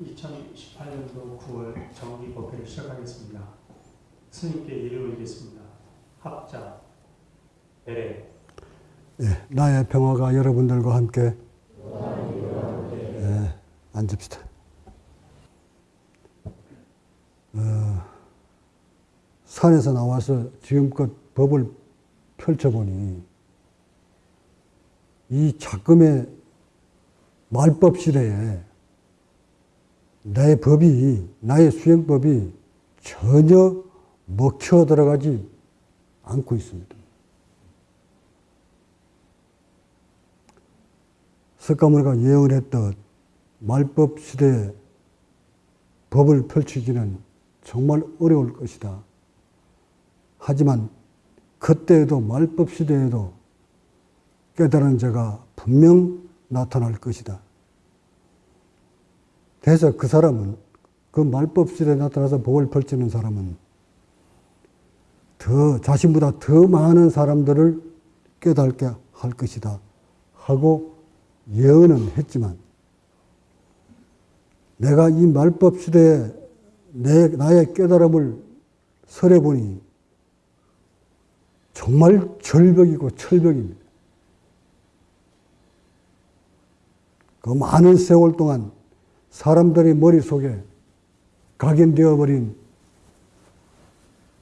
2018년도 9월 정기 법회를 시작하겠습니다. 스님께 예를 올리겠습니다. 합자, 배례, 예, 나의 평화가 여러분들과 함께 예, 앉읍시다. 어, 산에서 나와서 지금껏 법을 펼쳐보니 이 작금의 말법 시대에 나의 법이, 나의 수행법이 전혀 먹혀 들어가지 않고 있습니다. 석가모니가 예언 했던 말법 시대에 법을 펼치기는 정말 어려울 것이다. 하지만 그때에도 말법 시대에도 깨달은 자가 분명 나타날 것이다. 그래서 그 사람은 그 말법 시대에 나타나서 법을 펼치는 사람은 더 자신보다 더 많은 사람들을 깨닫게 할 것이다 하고 예언은 했지만 내가 이 말법 시대에 내, 나의 깨달음을 설해 보니 정말 절벽이고 철벽입니다. 그 많은 세월 동안 사람들의 머릿속에 각인되어 버린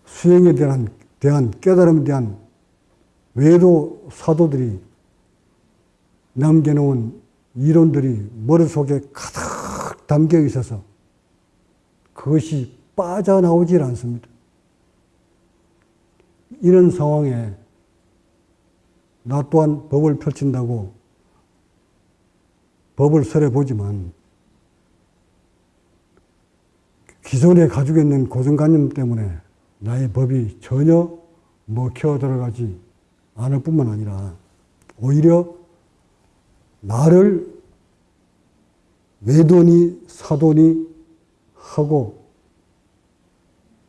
수행에 대한, 대한 깨달음에 대한 외도 사도들이 남겨놓은 이론들이 머릿속에 가득 담겨 있어서 그것이 빠져나오질 않습니다. 이런 상황에 나 또한 법을 펼친다고 법을 설해 보지만 기존에 가지고 있는 고정관념 때문에 나의 법이 전혀 먹혀 들어가지 않을 뿐만 아니라 오히려 나를 외도니 사도니 하고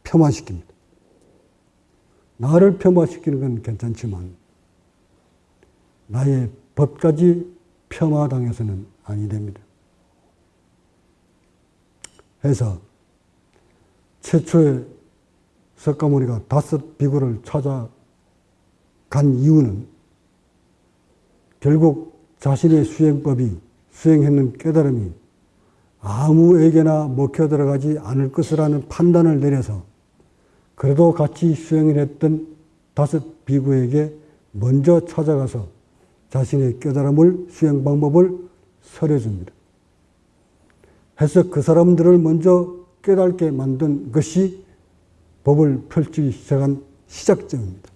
폄하시킵니다. 나를 폄하시키는 건 괜찮지만 나의 법까지 폄하당해서는 아니 됩니다. 해서 최초에 석가모니가 다섯 비구를 찾아간 이유는 결국 자신의 수행법이 수행했는 깨달음이 아무에게나 먹혀 들어가지 않을 것이라는 판단을 내려서 그래도 같이 수행을 했던 다섯 비구에게 먼저 찾아가서 자신의 깨달음을 수행 방법을 설해줍니다. 해서 그 사람들을 먼저 깨닫게 만든 것이 법을 펼치기 시작한 시작점입니다.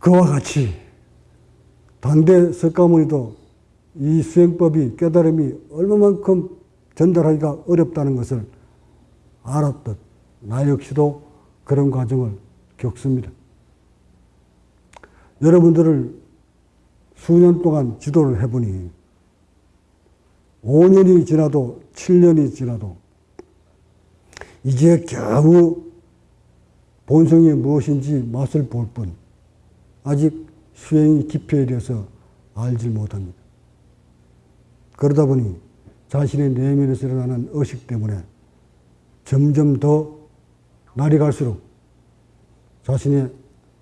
그와 같이 단대 석가모니도 이 수행법이 깨달음이 얼마만큼 전달하기가 어렵다는 것을 알았듯 나 역시도 그런 과정을 겪습니다. 여러분들을 수년 동안 지도를 해보니 5년이 지나도 7년이 지나도 이제 겨우 본성이 무엇인지 맛을 볼 뿐 아직 수행이 깊이에 대해서 알지 못합니다. 그러다 보니 자신의 내면에서 일어나는 의식 때문에 점점 더 날이 갈수록 자신의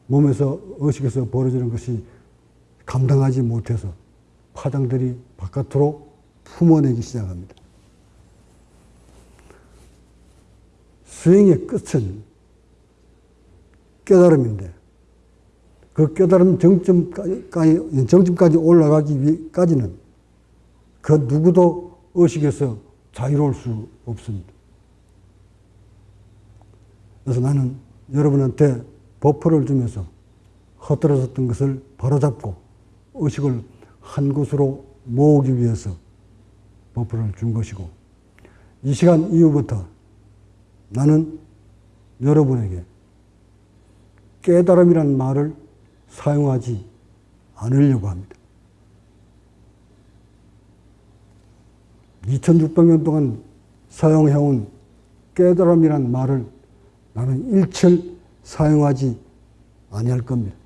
몸에서 의식에서 벌어지는 것이 감당하지 못해서 파장들이 바깥으로 품어내기 시작합니다. 수행의 끝은 깨달음인데 그 깨달음 정점까지, 정점까지 올라가기 위까지는 그 누구도 의식에서 자유로울 수 없습니다. 그래서 나는 여러분한테 버퍼를 주면서 헛들어섰던 것을 바로잡고 의식을 한 곳으로 모으기 위해서 버퍼를 준 것이고 이 시간 이후부터 나는 여러분에게 깨달음이란 말을 사용하지 않으려고 합니다. 2600년 동안 사용해온 깨달음이란 말을 나는 일철 사용하지 아니할 겁니다.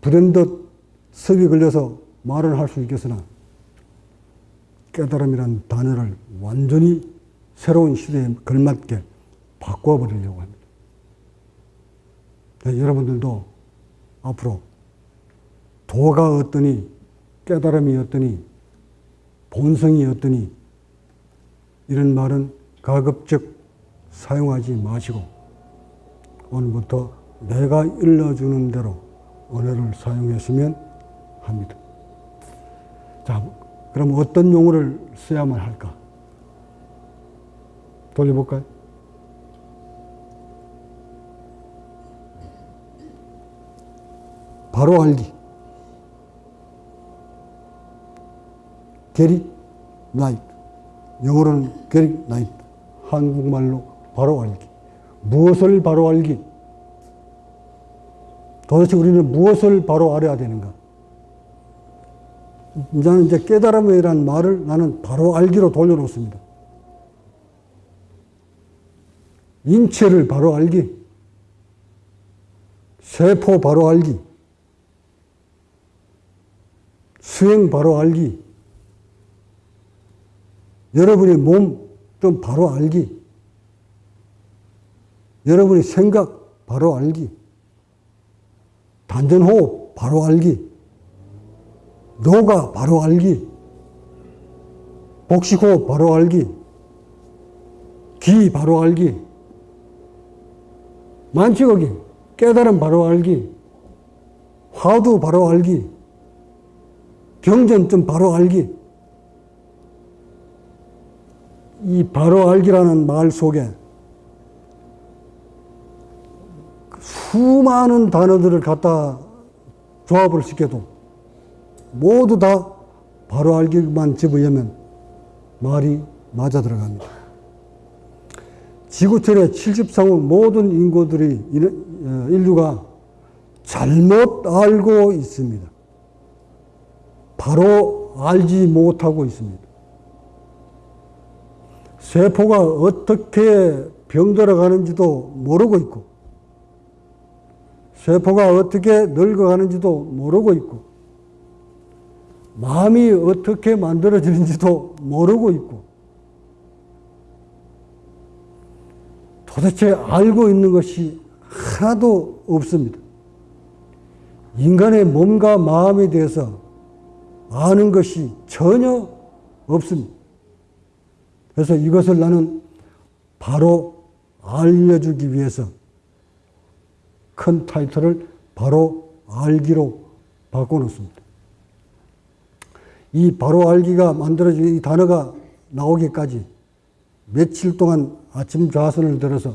불현듯 섭이 걸려서 말을 할 수 있겠으나 깨달음이라는 단어를 완전히 새로운 시대에 걸맞게 바꿔버리려고 합니다. 네, 여러분들도 앞으로 도가 어떠니 깨달음이 어떠니 본성이 어떠니 이런 말은 가급적 사용하지 마시고 오늘부터 내가 일러주는 대로 언어를 사용했으면 합니다. 자, 그럼 어떤 용어를 써야만 할까? 돌려볼까요? 바로 알기. 게리 나이트. 영어로는 게리 나이트. 한국말로 바로 알기. 무엇을 바로 알기? 도대체 우리는 무엇을 바로 알아야 되는가? 나는 이제 깨달음이라는 말을 나는 바로 알기로 돌려놓습니다. 인체를 바로 알기, 세포 바로 알기, 수행 바로 알기, 여러분의 몸 좀 바로 알기, 여러분의 생각 바로 알기, 단전호흡 바로 알기, 노가 바로 알기, 복식호흡 바로 알기, 기 바로 알기, 만취거기, 깨달음 바로 알기, 화두 바로 알기, 경전점 바로 알기. 이 바로 알기라는 말 속에 수많은 단어들을 갖다 조합을 시켜도 모두 다 바로 알기만 집어넣으면 말이 맞아 들어갑니다. 지구촌의 73억 모든 인구들이 어, 인류가 잘못 알고 있습니다. 바로 알지 못하고 있습니다. 세포가 어떻게 병들어가는지도 모르고 있고, 세포가 어떻게 늙어가는지도 모르고 있고, 마음이 어떻게 만들어지는지도 모르고 있고, 도대체 알고 있는 것이 하나도 없습니다. 인간의 몸과 마음에 대해서 아는 것이 전혀 없습니다. 그래서 이것을 나는 바로 알려주기 위해서 큰 타이틀을 바로 알기로 바꿔놓습니다. 이 바로 알기가 만들어진 이 단어가 나오기까지 며칠 동안 아침 좌선을 들어서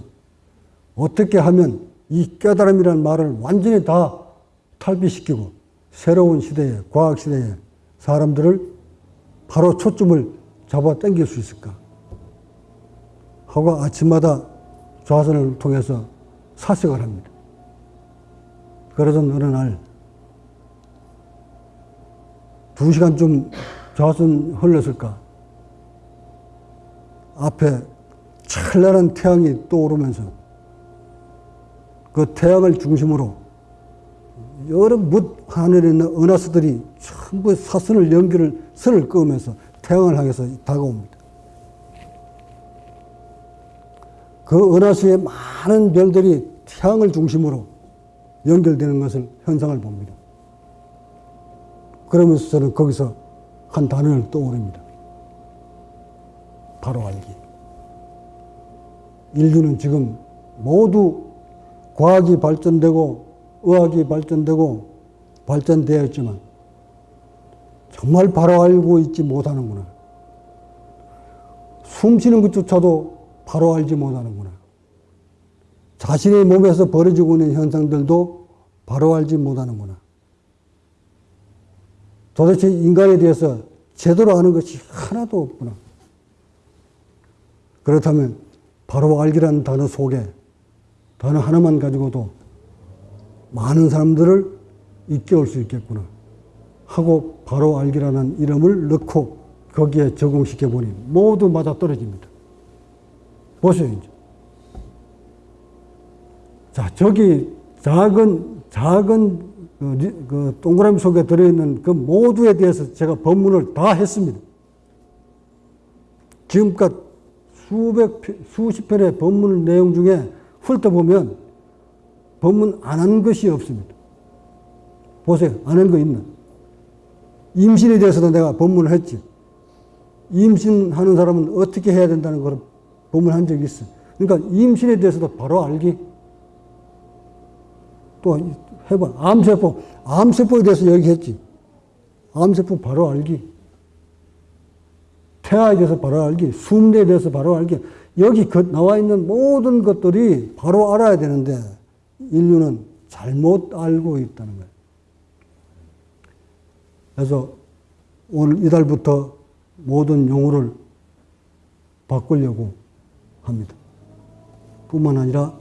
어떻게 하면 이 깨달음이라는 말을 완전히 다 탈피시키고 새로운 시대에, 과학 시대에 사람들을 바로 초점을 잡아 당길 수 있을까? 하고 아침마다 좌선을 통해서 사색을 합니다. 그래서 어느 날, 두 시간쯤 좌선 흘렀을까? 앞에 찬란한 태양이 떠오르면서 그 태양을 중심으로 여러 뭇 하늘에 있는 은하수들이 전부 사선을 연기를 선을 그으면서 태양을 향해서 다가옵니다. 그 은하수의 많은 별들이 태양을 중심으로 연결되는 것을 현상을 봅니다. 그러면서 저는 거기서 한 단어를 떠오릅니다. 바로 알기. 인류는 지금 모두 과학이 발전되고 의학이 발전되고 발전되었지만 정말 바로 알고 있지 못하는구나. 숨 쉬는 것조차도 바로 알지 못하는구나. 자신의 몸에서 벌어지고 있는 현상들도 바로 알지 못하는구나. 도대체 인간에 대해서 제대로 아는 것이 하나도 없구나. 그렇다면 바로 알기라는 단어 속에 단어 하나만 가지고도 많은 사람들을 이끌 수 있겠구나 하고 바로 알기라는 이름을 넣고 거기에 적용시켜 보니 모두 맞아 떨어집니다. 보세요, 이제. 자, 저기 작은, 작은 그, 리- 그 동그라미 속에 들어있는 그 모두에 대해서 제가 법문을 다 했습니다. 지금껏 수백, 편- 수십 편의 법문 내용 중에 훑어보면 법문 안 한 것이 없습니다. 보세요. 안 한 거 있나? 임신에 대해서도 내가 법문을 했지. 임신하는 사람은 어떻게 해야 된다는 걸 법문한 적이 있어. 그러니까 임신에 대해서도 바로 알기. 또 해봐. 암세포. 암세포에 대해서 얘기했지. 암세포 바로 알기. 태아에 대해서 바로 알기. 숨내에 대해서 바로 알기. 여기 그 나와 있는 모든 것들이 바로 알아야 되는데 인류는 잘못 알고 있다는 거예요. 그래서 오늘 이달부터 모든 용어를 바꾸려고 합니다. 뿐만 아니라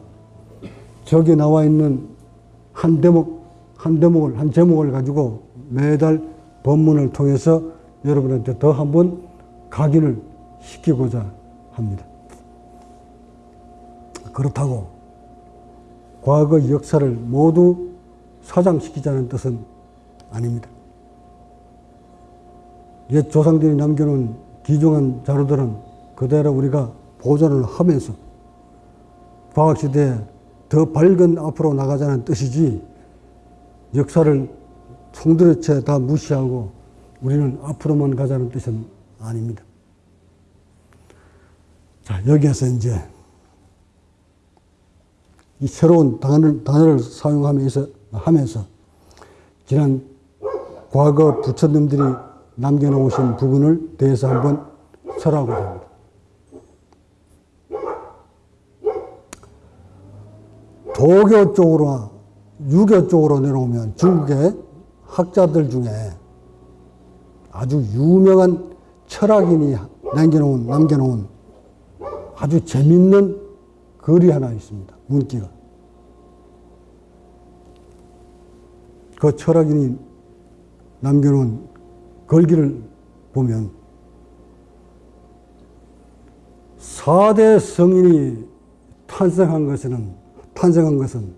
저기 나와 있는 한 대목, 한 대목을, 한 제목을 가지고 매달 법문을 통해서 여러분한테 더 한번 각인을 시키고자 합니다. 그렇다고 과거 역사를 모두 사장시키자는 뜻은 아닙니다. 옛 조상들이 남겨놓은 귀중한 자료들은 그대로 우리가 보존을 하면서 과학시대에 더 밝은 앞으로 나가자는 뜻이지 역사를 송두리째 다 무시하고 우리는 앞으로만 가자는 뜻은 아닙니다. 자, 여기에서 이제 이 새로운 단어를, 단어를 사용하면서 하면서 지난 과거 부처님들이 남겨놓으신 부분을 대해서 한번 설하고자 합니다. 도교 쪽으로, 유교 쪽으로 내려오면 중국의 학자들 중에 아주 유명한 철학인이 남겨놓은, 남겨놓은 아주 재밌는 글이 하나 있습니다. 문기가. 그 철학인이 남겨놓은 걸기를 보면 사대 성인이 탄생한 것은 탄생한 것은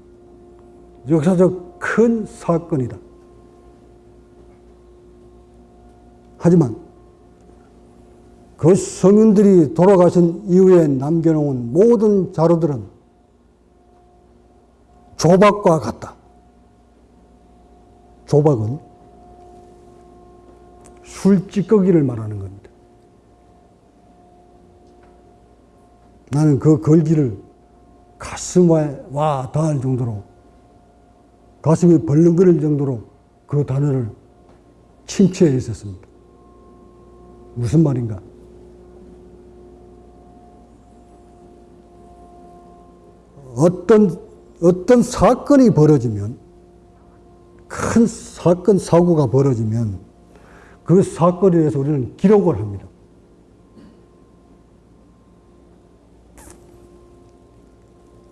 역사적 큰 사건이다. 하지만 그 성인들이 돌아가신 이후에 남겨놓은 모든 자료들은 조박과 같다. 조박은 술찌꺼기를 말하는 겁니다. 나는 그 걸기를 가슴에 와 닿을 정도로 가슴이 벌렁거릴 정도로 그 단어를 침체해 있었습니다. 무슨 말인가? 어떤 어떤 사건이 벌어지면 큰 사건 사고가 벌어지면 그 사건에 대해서 우리는 기록을 합니다.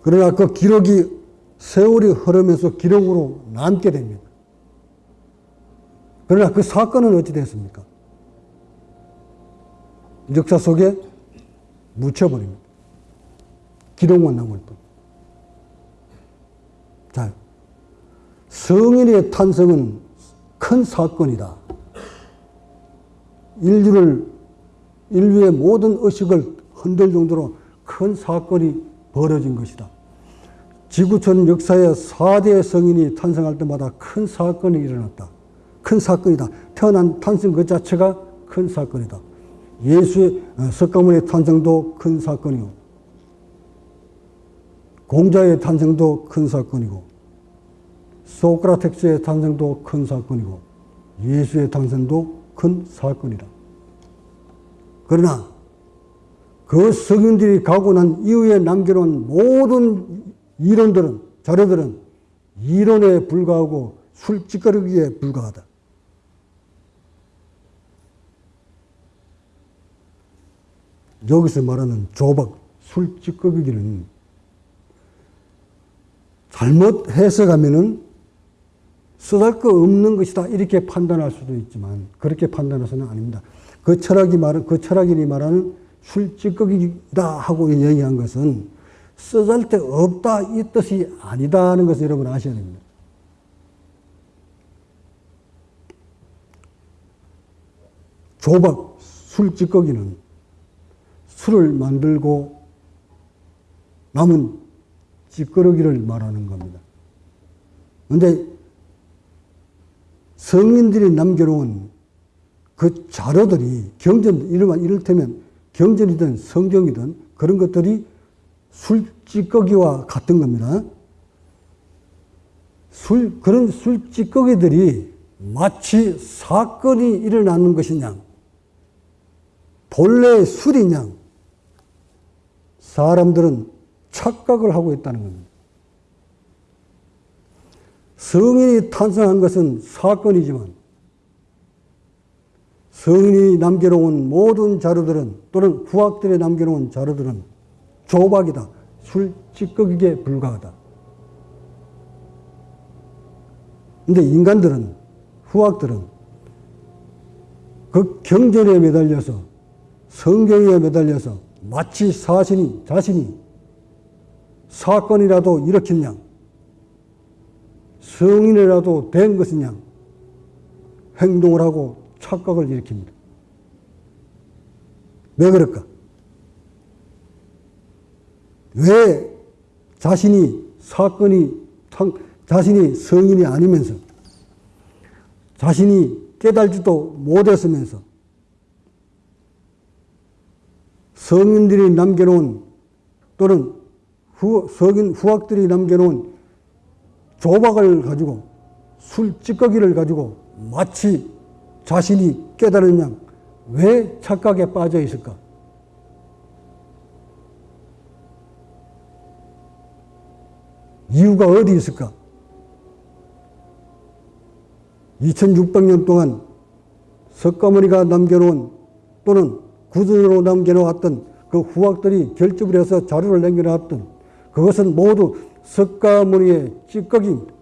그러나 그 기록이 세월이 흐르면서 기록으로 남게 됩니다. 그러나 그 사건은 어찌 됐습니까? 역사 속에 묻혀버립니다. 기록만 남을 뿐. 자, 성인의 탄생은 큰 사건이다. 인류를, 인류의 모든 의식을 흔들 정도로 큰 사건이 벌어진 것이다. 지구촌 역사에 4대 성인이 탄생할 때마다 큰 사건이 일어났다. 큰 사건이다. 태어난 탄생 그 자체가 큰 사건이다. 예수의 어, 석가모니의 탄생도 큰 사건이고, 공자의 탄생도 큰 사건이고, 소크라텍스의 탄생도 큰 사건이고, 예수의 탄생도 큰 사건이다. 그러나 그 성인들이 가고 난 이후에 남겨놓은 모든 이론들은, 자료들은 이론에 불과하고 술찌꺼기에 불과하다. 여기서 말하는 조박, 술찌꺼기는 잘못 해석하면은 쓰잘거 없는 것이다 이렇게 판단할 수도 있지만 그렇게 판단해서는 아닙니다. 그 철학이 말은 그 철학인이 말하는 술찌꺼기다 하고 얘기한 것은 쓰잘데 없다 이 뜻이 아니다는 것을 여러분 아셔야 됩니다. 조박 술찌꺼기는 술을 만들고 남은 찌꺼러기를 말하는 겁니다. 근데 성인들이 남겨놓은 그 자료들이 경전, 이를테면 경전이든 성경이든 그런 것들이 술 찌꺼기와 같은 겁니다. 술, 그런 술 찌꺼기들이 마치 사건이 일어나는 것이냐, 본래 술이냐, 사람들은 착각을 하고 있다는 겁니다. 성인이 탄생한 것은 사건이지만 성인이 남겨놓은 모든 자료들은 또는 후학들이 남겨놓은 자료들은 조박이다. 술 찌꺼기에 불과하다. 근데 인간들은 후학들은 그 경전에 매달려서 성경에 매달려서 마치 사신이 자신이 사건이라도 일으켰냐 성인이라도 된 것이냐 행동을 하고 착각을 일으킵니다. 왜 그럴까? 왜 자신이 사건이 자신이 성인이 아니면서 자신이 깨달지도 못했으면서 성인들이 남겨놓은 또는 후, 성인 후학들이 남겨놓은 조박을 가지고 술 찌꺼기를 가지고 마치 자신이 깨달은 양 왜 착각에 빠져 있을까? 이유가 어디 있을까? 2600년 동안 석가모니가 남겨놓은 또는 구전으로 남겨놓았던 그 후학들이 결집을 해서 자료를 남겨놨던 그것은 모두 석가모니의 찌꺼기입니다.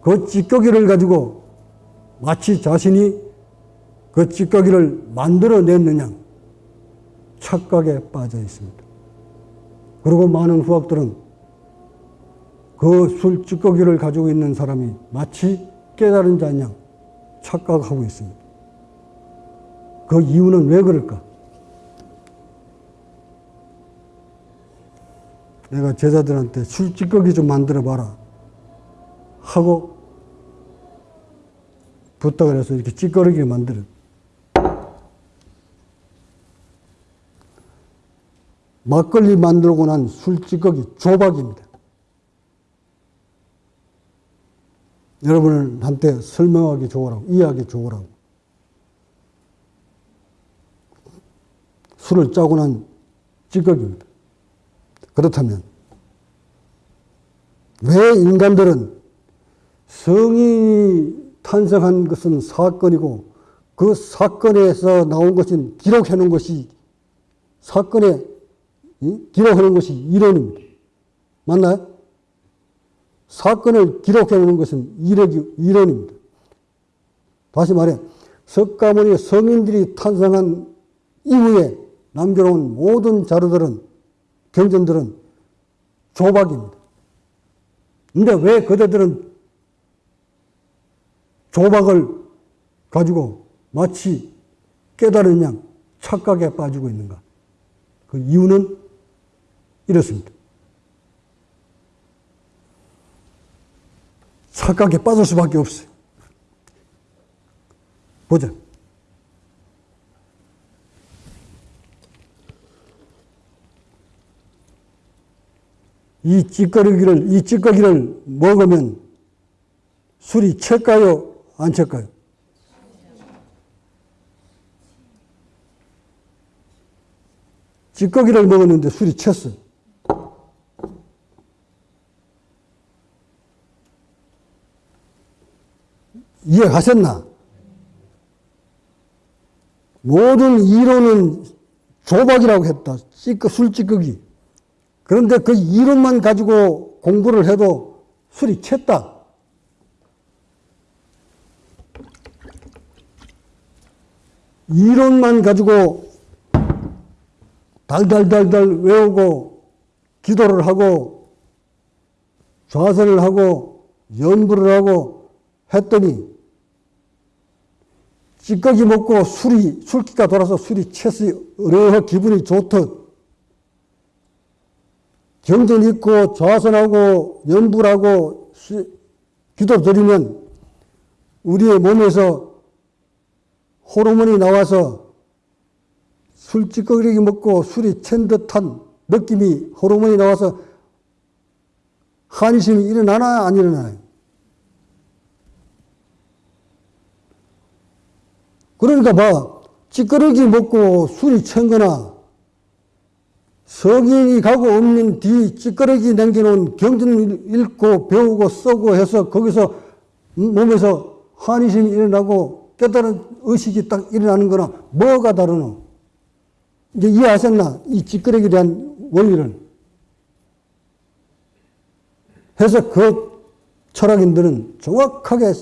그 찌꺼기를 가지고 마치 자신이 그 찌꺼기를 만들어냈느냐 착각에 빠져 있습니다. 그리고 많은 후학들은 그 술 찌꺼기를 가지고 있는 사람이 마치 깨달은 자냐 착각하고 있습니다. 그 이유는 왜 그럴까? 내가 제자들한테 술 찌꺼기 좀 만들어 봐라 하고 부탁을 해서 이렇게 찌꺼기를 만들어. 막걸리 만들고 난 술 찌꺼기 조박입니다. 여러분한테 설명하기 좋으라고, 이해하기 좋으라고. 술을 짜고 난 찌꺼기입니다. 그렇다면, 왜 인간들은 성인이 탄생한 것은 사건이고 그 사건에서 나온 것은 기록해 놓은 것이 사건에 놓은 것이 이론입니다. 맞나요? 사건을 기록해 놓은 것은 이론입니다. 다시 말해 석가모니 성인들이 탄생한 이후에 남겨놓은 모든 자료들은 경전들은 조박입니다. 근데 왜 그대들은 조박을 가지고 마치 깨달은 양 착각에 빠지고 있는가? 그 이유는 이렇습니다. 착각에 빠질 수밖에 없어요. 보자. 이 찌꺼기를, 이 찌꺼기를 먹으면 술이 찰까요? 안 찰까요? 찌꺼기를 먹었는데 술이 쳤어요. 이해하셨나? 모든 이론은 조박이라고 했다. 찌꺼, 술 찌꺼기. 그런데 그 이론만 가지고 공부를 해도 술이 챘다. 이론만 가지고 달달달달 외우고 기도를 하고 좌선을 하고 연부를 하고 했더니 찌꺼기 먹고 술이, 술기가 돌아서 술이 채서 어려워 기분이 좋듯 경전 있고 좌선하고 연불하고 수- 기도 드리면 우리의 몸에서 호르몬이 나와서 술 찌꺼기 먹고 술이 챈 듯한 느낌이 호르몬이 나와서 한심이 일어나나 안 일어나요? 그러니까 봐 찌꺼기 먹고 술이 챈 거나 성인이 가고 없는 뒤 찌꺼기 남겨놓은 경전을 읽고 배우고 쓰고 해서 거기서 몸에서 한의심이 일어나고 깨달은 의식이 딱 일어나는 거나 뭐가 다르노? 이제 이해하셨나? 이 찌꺼기에 대한 원리를. 해서 그 철학인들은 정확하게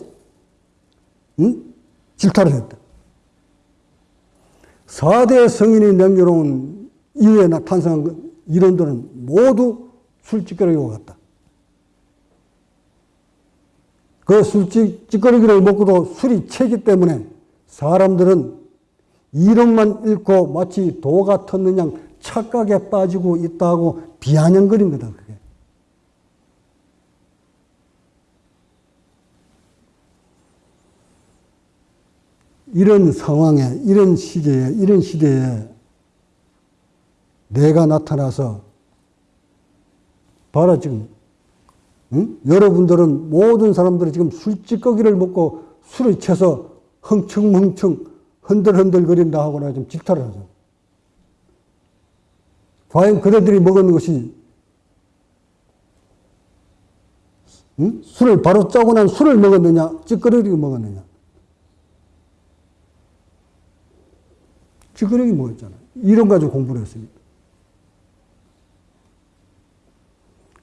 응? 질타를 했다. 4대 성인이 남겨놓은 이후에 나 탄생한 그 이론들은 모두 술찌꺼기와 같다. 그 술찌꺼기를 먹고도 술이 채기 때문에 사람들은 이론만 읽고 마치 도 같은 양 착각에 빠지고 있다고 비아냥거린 거다, 그게. 이런 상황에, 이런 시기에, 이런 시대에 내가 나타나서 봐라 지금 응? 여러분들은 모든 사람들이 지금 술찌꺼기를 먹고 술을 채서 흥청흥청 흔들흔들거린다 하거나 좀 질타를 하죠. 과연 그들이 먹은 것이 응? 술을 바로 짜고 난 술을 먹었느냐 찌꺼기를 먹었느냐 찌꺼기 먹었잖아요. 이런 가지고 공부를 했습니다.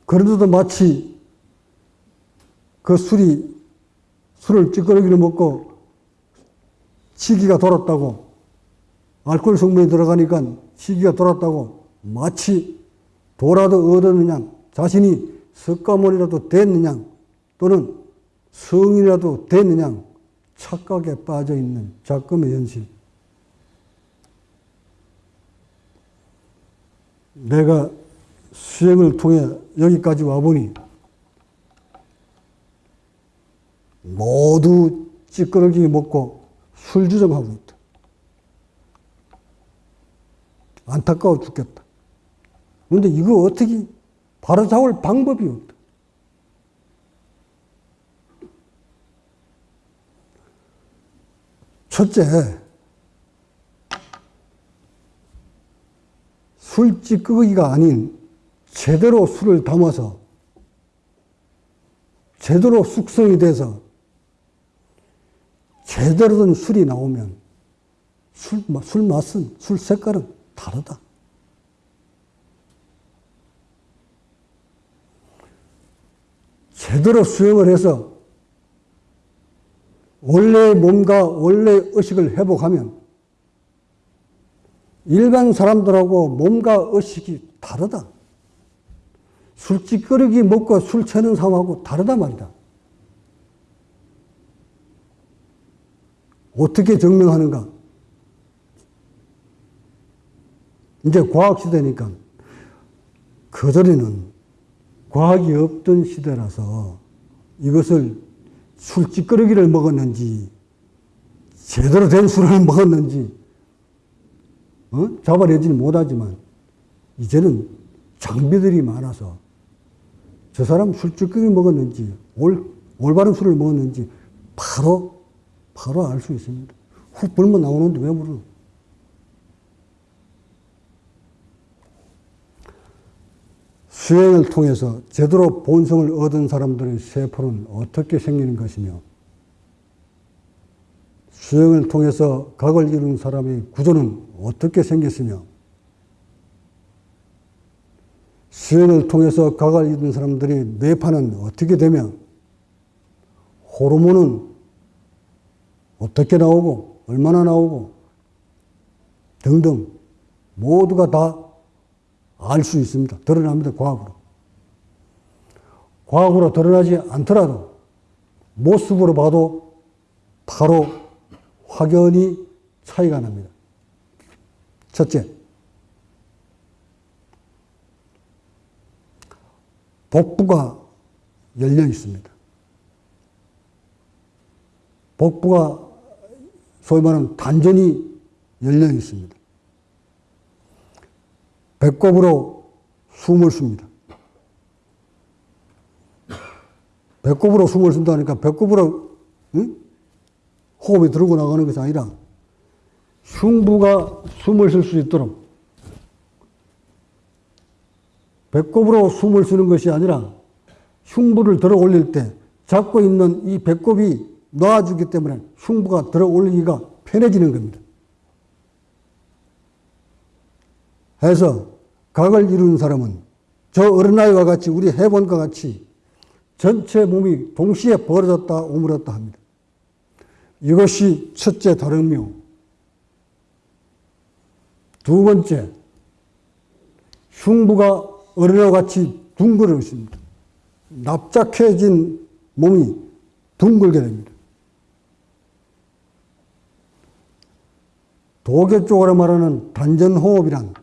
그런데도 마치 그 술이 술을 찌꺼기를 먹고 시기가 돌았다고 알코올 성분이 들어가니까 시기가 돌았다고 마치 도라도 얻었느냐 자신이 석가모니라도 됐느냐 또는 성이라도 됐느냐 착각에 빠져 있는 작금의 현실. 내가 수행을 통해 여기까지 와보니 모두 찌끄러기 먹고 술주정하고 있다. 안타까워 죽겠다. 그런데 이거 어떻게 바로 잡을 방법이 없다. 첫째, 술찌꺼기가 아닌 제대로 술을 담아서 제대로 숙성이 돼서 제대로 된 술이 나오면 술, 술 맛은, 술 색깔은 다르다. 제대로 수행을 해서 원래의 몸과 원래의 의식을 회복하면 일반 사람들하고 몸과 의식이 다르다. 술찌꺼기 먹고 술 채는 사람하고 다르다 말이다. 어떻게 증명하는가? 이제 과학시대니까 그전에는 과학이 없던 시대라서 이것을 술찌꺼기를 먹었는지 제대로 된 술을 먹었는지 어? 잡아내지는 못하지만 이제는 장비들이 많아서 저 사람 술찌꺼기 먹었는지 올, 올바른 술을 먹었는지 바로 바로 알 수 있습니다. 훅 불면 나오는데 왜 물어? 수행을 통해서 제대로 본성을 얻은 사람들의 세포는 어떻게 생기는 것이며 수행을 통해서 각을 이룬 사람의 구조는 어떻게 생겼으며 수행을 통해서 각을 이룬 사람들의 뇌파는 어떻게 되며 호르몬은 어떻게 나오고 얼마나 나오고 등등 모두가 다 알 수 있습니다. 드러납니다. 과학으로. 과학으로 드러나지 않더라도 모습으로 봐도 바로 확연히 차이가 납니다. 첫째, 복부가 열려 있습니다. 복부가 소위 말하는 단전이 열려 있습니다. 배꼽으로 숨을 쉽니다. 배꼽으로 숨을 쉰다니까 배꼽으로 응? 호흡이 들고 나가는 것이 아니라 흉부가 숨을 쉴 수 있도록 배꼽으로 숨을 쉬는 것이 아니라 흉부를 들어 올릴 때 잡고 있는 이 배꼽이 놔주기 때문에 흉부가 들어 올리기가 편해지는 겁니다. 해서 각을 이루는 사람은 저 어린아이와 같이 우리 해본과 같이 전체 몸이 동시에 벌어졌다 오므렸다 합니다. 이것이 첫째 다름이요. 두 번째, 흉부가 어린아이와 같이 둥그러집니다. 납작해진 몸이 둥글게 됩니다. 도계 쪽으로 말하는 단전호흡이란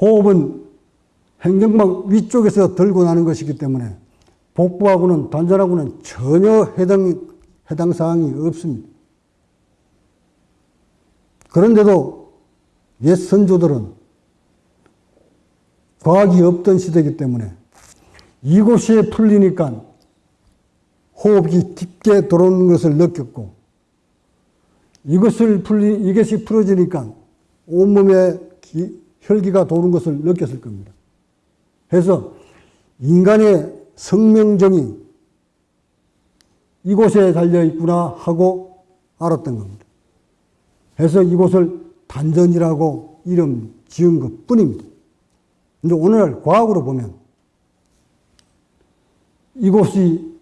호흡은 행정막 위쪽에서 들고 나는 것이기 때문에 복부하고는 단전하고는 전혀 해당, 해당 사항이 없습니다. 그런데도 옛 선조들은 과학이 없던 시대이기 때문에 이곳에 풀리니까 호흡이 깊게 들어오는 것을 느꼈고 이것을 풀리, 이것이 풀어지니까 온몸에 기, 혈기가 도는 것을 느꼈을 겁니다. 그래서 인간의 성명정이 이곳에 달려 있구나 하고 알았던 겁니다. 그래서 이곳을 단전이라고 이름 지은 것 뿐입니다. 근데 오늘날 과학으로 보면 이곳이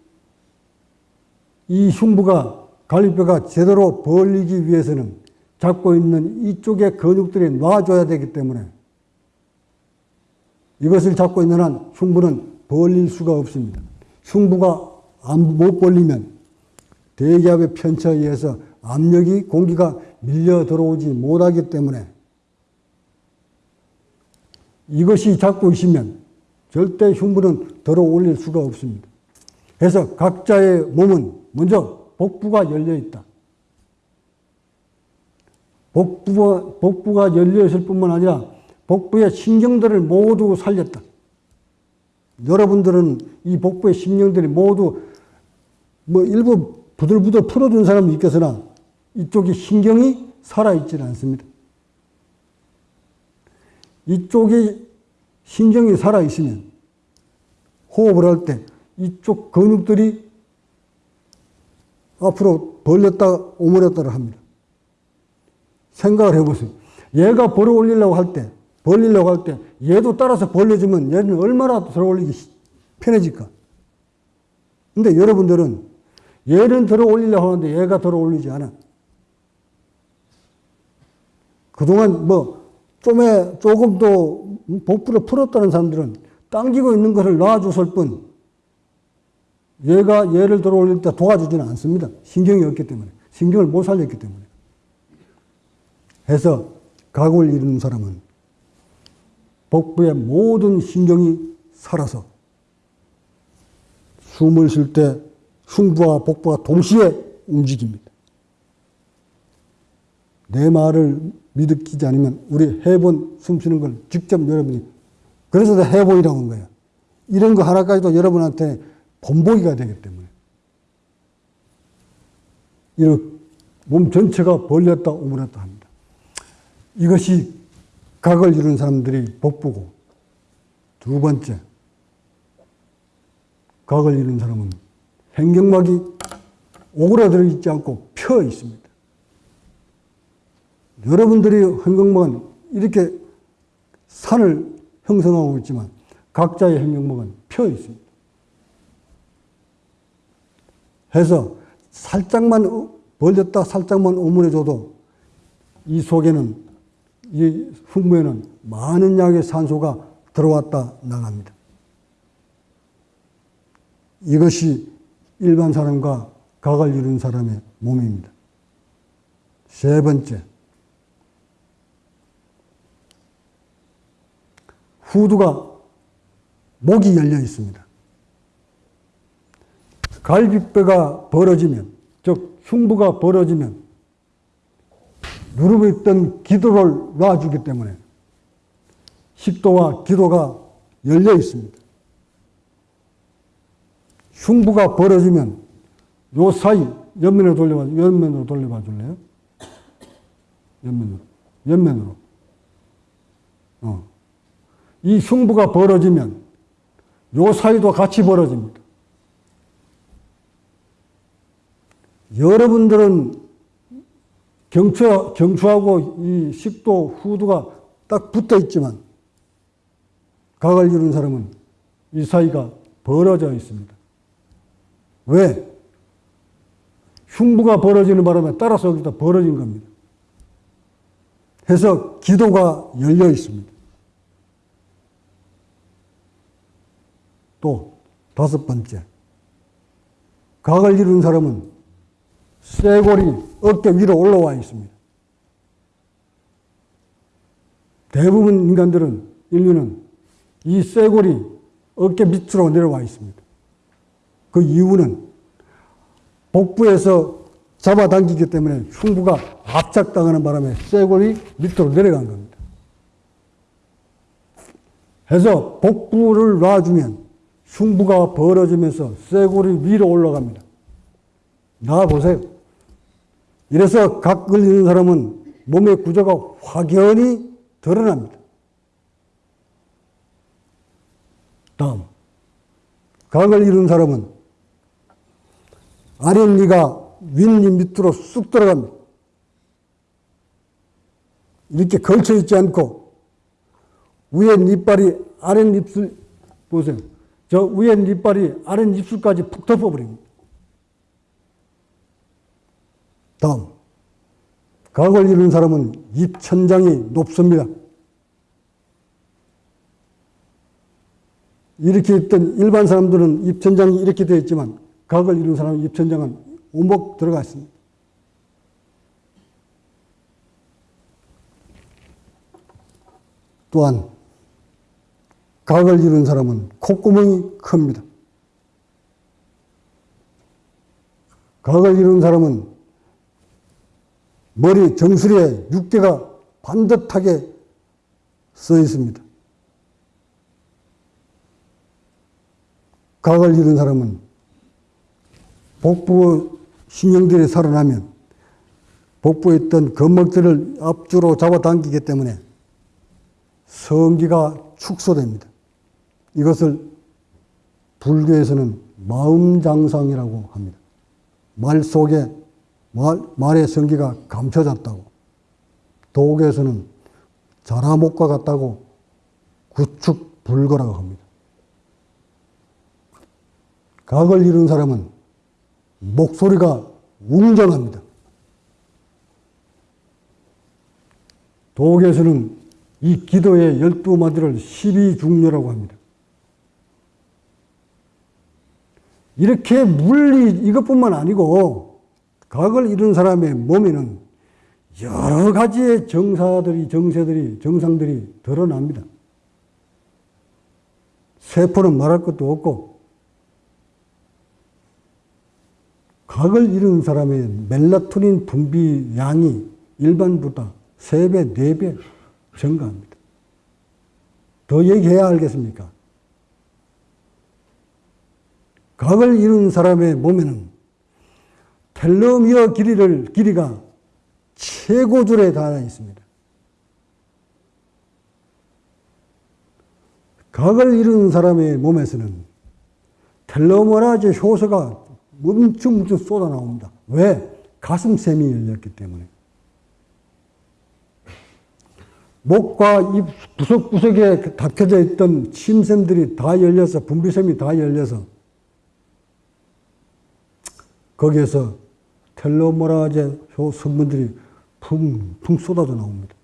이 흉부가 갈비뼈가 제대로 벌리기 위해서는 잡고 있는 이쪽의 근육들이 놔줘야 되기 때문에 이것을 잡고 있는 한 흉부는 벌릴 수가 없습니다. 흉부가 못 벌리면 대기압의 편차에 의해서 압력이 공기가 밀려 들어오지 못하기 때문에 이것이 잡고 있으면 절대 흉부는 들어 올릴 수가 없습니다. 그래서 각자의 몸은 먼저 복부가 열려 있다. 복부가, 복부가 열려 있을 뿐만 아니라 복부의 신경들을 모두 살렸다. 여러분들은 이 복부의 신경들이 모두 뭐 일부 부들부들 풀어준 사람도 있겠으나 이쪽이 신경이 살아있지는 않습니다. 이쪽이 신경이 살아있으면 호흡을 할 때 이쪽 근육들이 앞으로 벌렸다 오므렸다를 합니다. 생각을 해보세요. 얘가 벌어 올리려고 할 때, 벌리려고 할 때, 얘도 따라서 벌려주면 얘는 얼마나 들어 올리기 편해질까? 근데 여러분들은 얘는 들어 올리려고 하는데 얘가 들어 올리지 않아. 그동안 뭐, 좀에 조금 더 복부를 풀었다는 사람들은 당기고 있는 것을 놔줬을 뿐, 얘가 얘를 들어 올릴 때 도와주지는 않습니다. 신경이 없기 때문에. 신경을 못 살렸기 때문에. 해서 각을 이루는 사람은 복부의 모든 신경이 살아서 숨을 쉴 때 흉부와 복부가 동시에 움직입니다. 내 말을 믿기지 않으면 우리 해본 숨 쉬는 걸 직접 여러분이 그래서 해보이라고 한 거예요. 이런 거 하나까지도 여러분한테 본보기가 되기 때문에 이런 몸 전체가 벌렸다 오므렸다 합니다. 이것이 각을 이루는 사람들이 복부고 두 번째 각을 이루는 사람은 횡격막이 오그라들어 있지 않고 펴 있습니다. 여러분들이 횡격막은 이렇게 산을 형성하고 있지만 각자의 횡격막은 펴 있습니다. 해서 살짝만 벌렸다 살짝만 오므려줘도 이 속에는 이 흉부에는 많은 양의 산소가 들어왔다 나갑니다. 이것이 일반 사람과 각을 이룬 사람의 몸입니다. 세 번째, 후두가 목이 열려 있습니다. 갈비뼈가 벌어지면, 즉 흉부가 벌어지면 누르고 있던 기도를 놔주기 때문에 식도와 기도가 열려 있습니다. 흉부가 벌어지면 요 사이 옆면으로 돌려봐 옆면으로 돌려봐 줄래요? 옆면으로 옆면으로 어. 이 흉부가 벌어지면 요 사이도 같이 벌어집니다. 여러분들은 경추, 경추하고 이 식도, 후두가 딱 붙어 있지만 각을 이룬 사람은 이 사이가 벌어져 있습니다. 왜? 흉부가 벌어지는 바람에 따라서 여기다 벌어진 겁니다. 해서 기도가 열려 있습니다. 또 다섯 번째, 각을 이룬 사람은 쇄골이 어깨 위로 올라와 있습니다. 대부분 인간들은 인류는 이 쇄골이 어깨 밑으로 내려와 있습니다. 그 이유는 복부에서 잡아당기기 때문에 흉부가 압착당하는 바람에 쇄골이 밑으로 내려간 겁니다. 해서 복부를 놔주면 흉부가 벌어지면서 쇄골이 위로 올라갑니다. 나와 보세요. 이래서 각을 잃는 사람은 몸의 구조가 확연히 드러납니다. 다음. 각을 잃은 사람은 아랫니가 윗니 밑으로 쑥 들어갑니다. 이렇게 걸쳐 있지 않고 위에 니빨이 아랫 입술 보세요. 저 위에 니빨이 아랫 입술까지 푹 덮어버립니다. 다음. 각을 이룬 사람은 입천장이 높습니다. 이렇게 있던 일반 사람들은 입천장이 이렇게 되어 있지만 각을 이룬 사람은 입천장은 오목 들어가 있습니다. 또한 각을 이룬 사람은 콧구멍이 큽니다. 각을 이룬 사람은 머리 정수리에 육개가 반듯하게 써 있습니다. 각을 잃은 사람은 복부 신경들이 살아나면 복부에 있던 근막들을 앞주로 잡아당기기 때문에 성기가 축소됩니다. 이것을 불교에서는 마음장상이라고 합니다. 말 속에 말, 말의 성기가 감춰졌다고. 도교에서는 자라목과 같다고 구축불거라고 합니다. 각을 이룬 사람은 목소리가 웅장합니다. 도교에서는 이 기도의 열두 마디를 십이중려라고 합니다. 이렇게 물리 이것뿐만 아니고 각을 잃은 사람의 몸에는 여러 가지의 정사들이 정세들이 정상들이 드러납니다. 세포는 말할 것도 없고 각을 잃은 사람의 멜라토닌 분비 양이 일반보다 3배, 4배 증가합니다. 더 얘기해야 알겠습니까? 각을 잃은 사람의 몸에는 텔로미어 길이를, 길이가 최고줄에 달아 있습니다. 각을 잃은 사람의 몸에서는 텔로머라제 효소가 엄청 엄청 쏟아 나옵니다. 왜? 가슴샘이 열렸기 때문에. 목과 입 구석구석에 닫혀져 있던 침샘들이 다 열려서 분비샘이 다 열려서 거기에서 텔로모라제 성분들이 풍풍 쏟아져 나옵니다.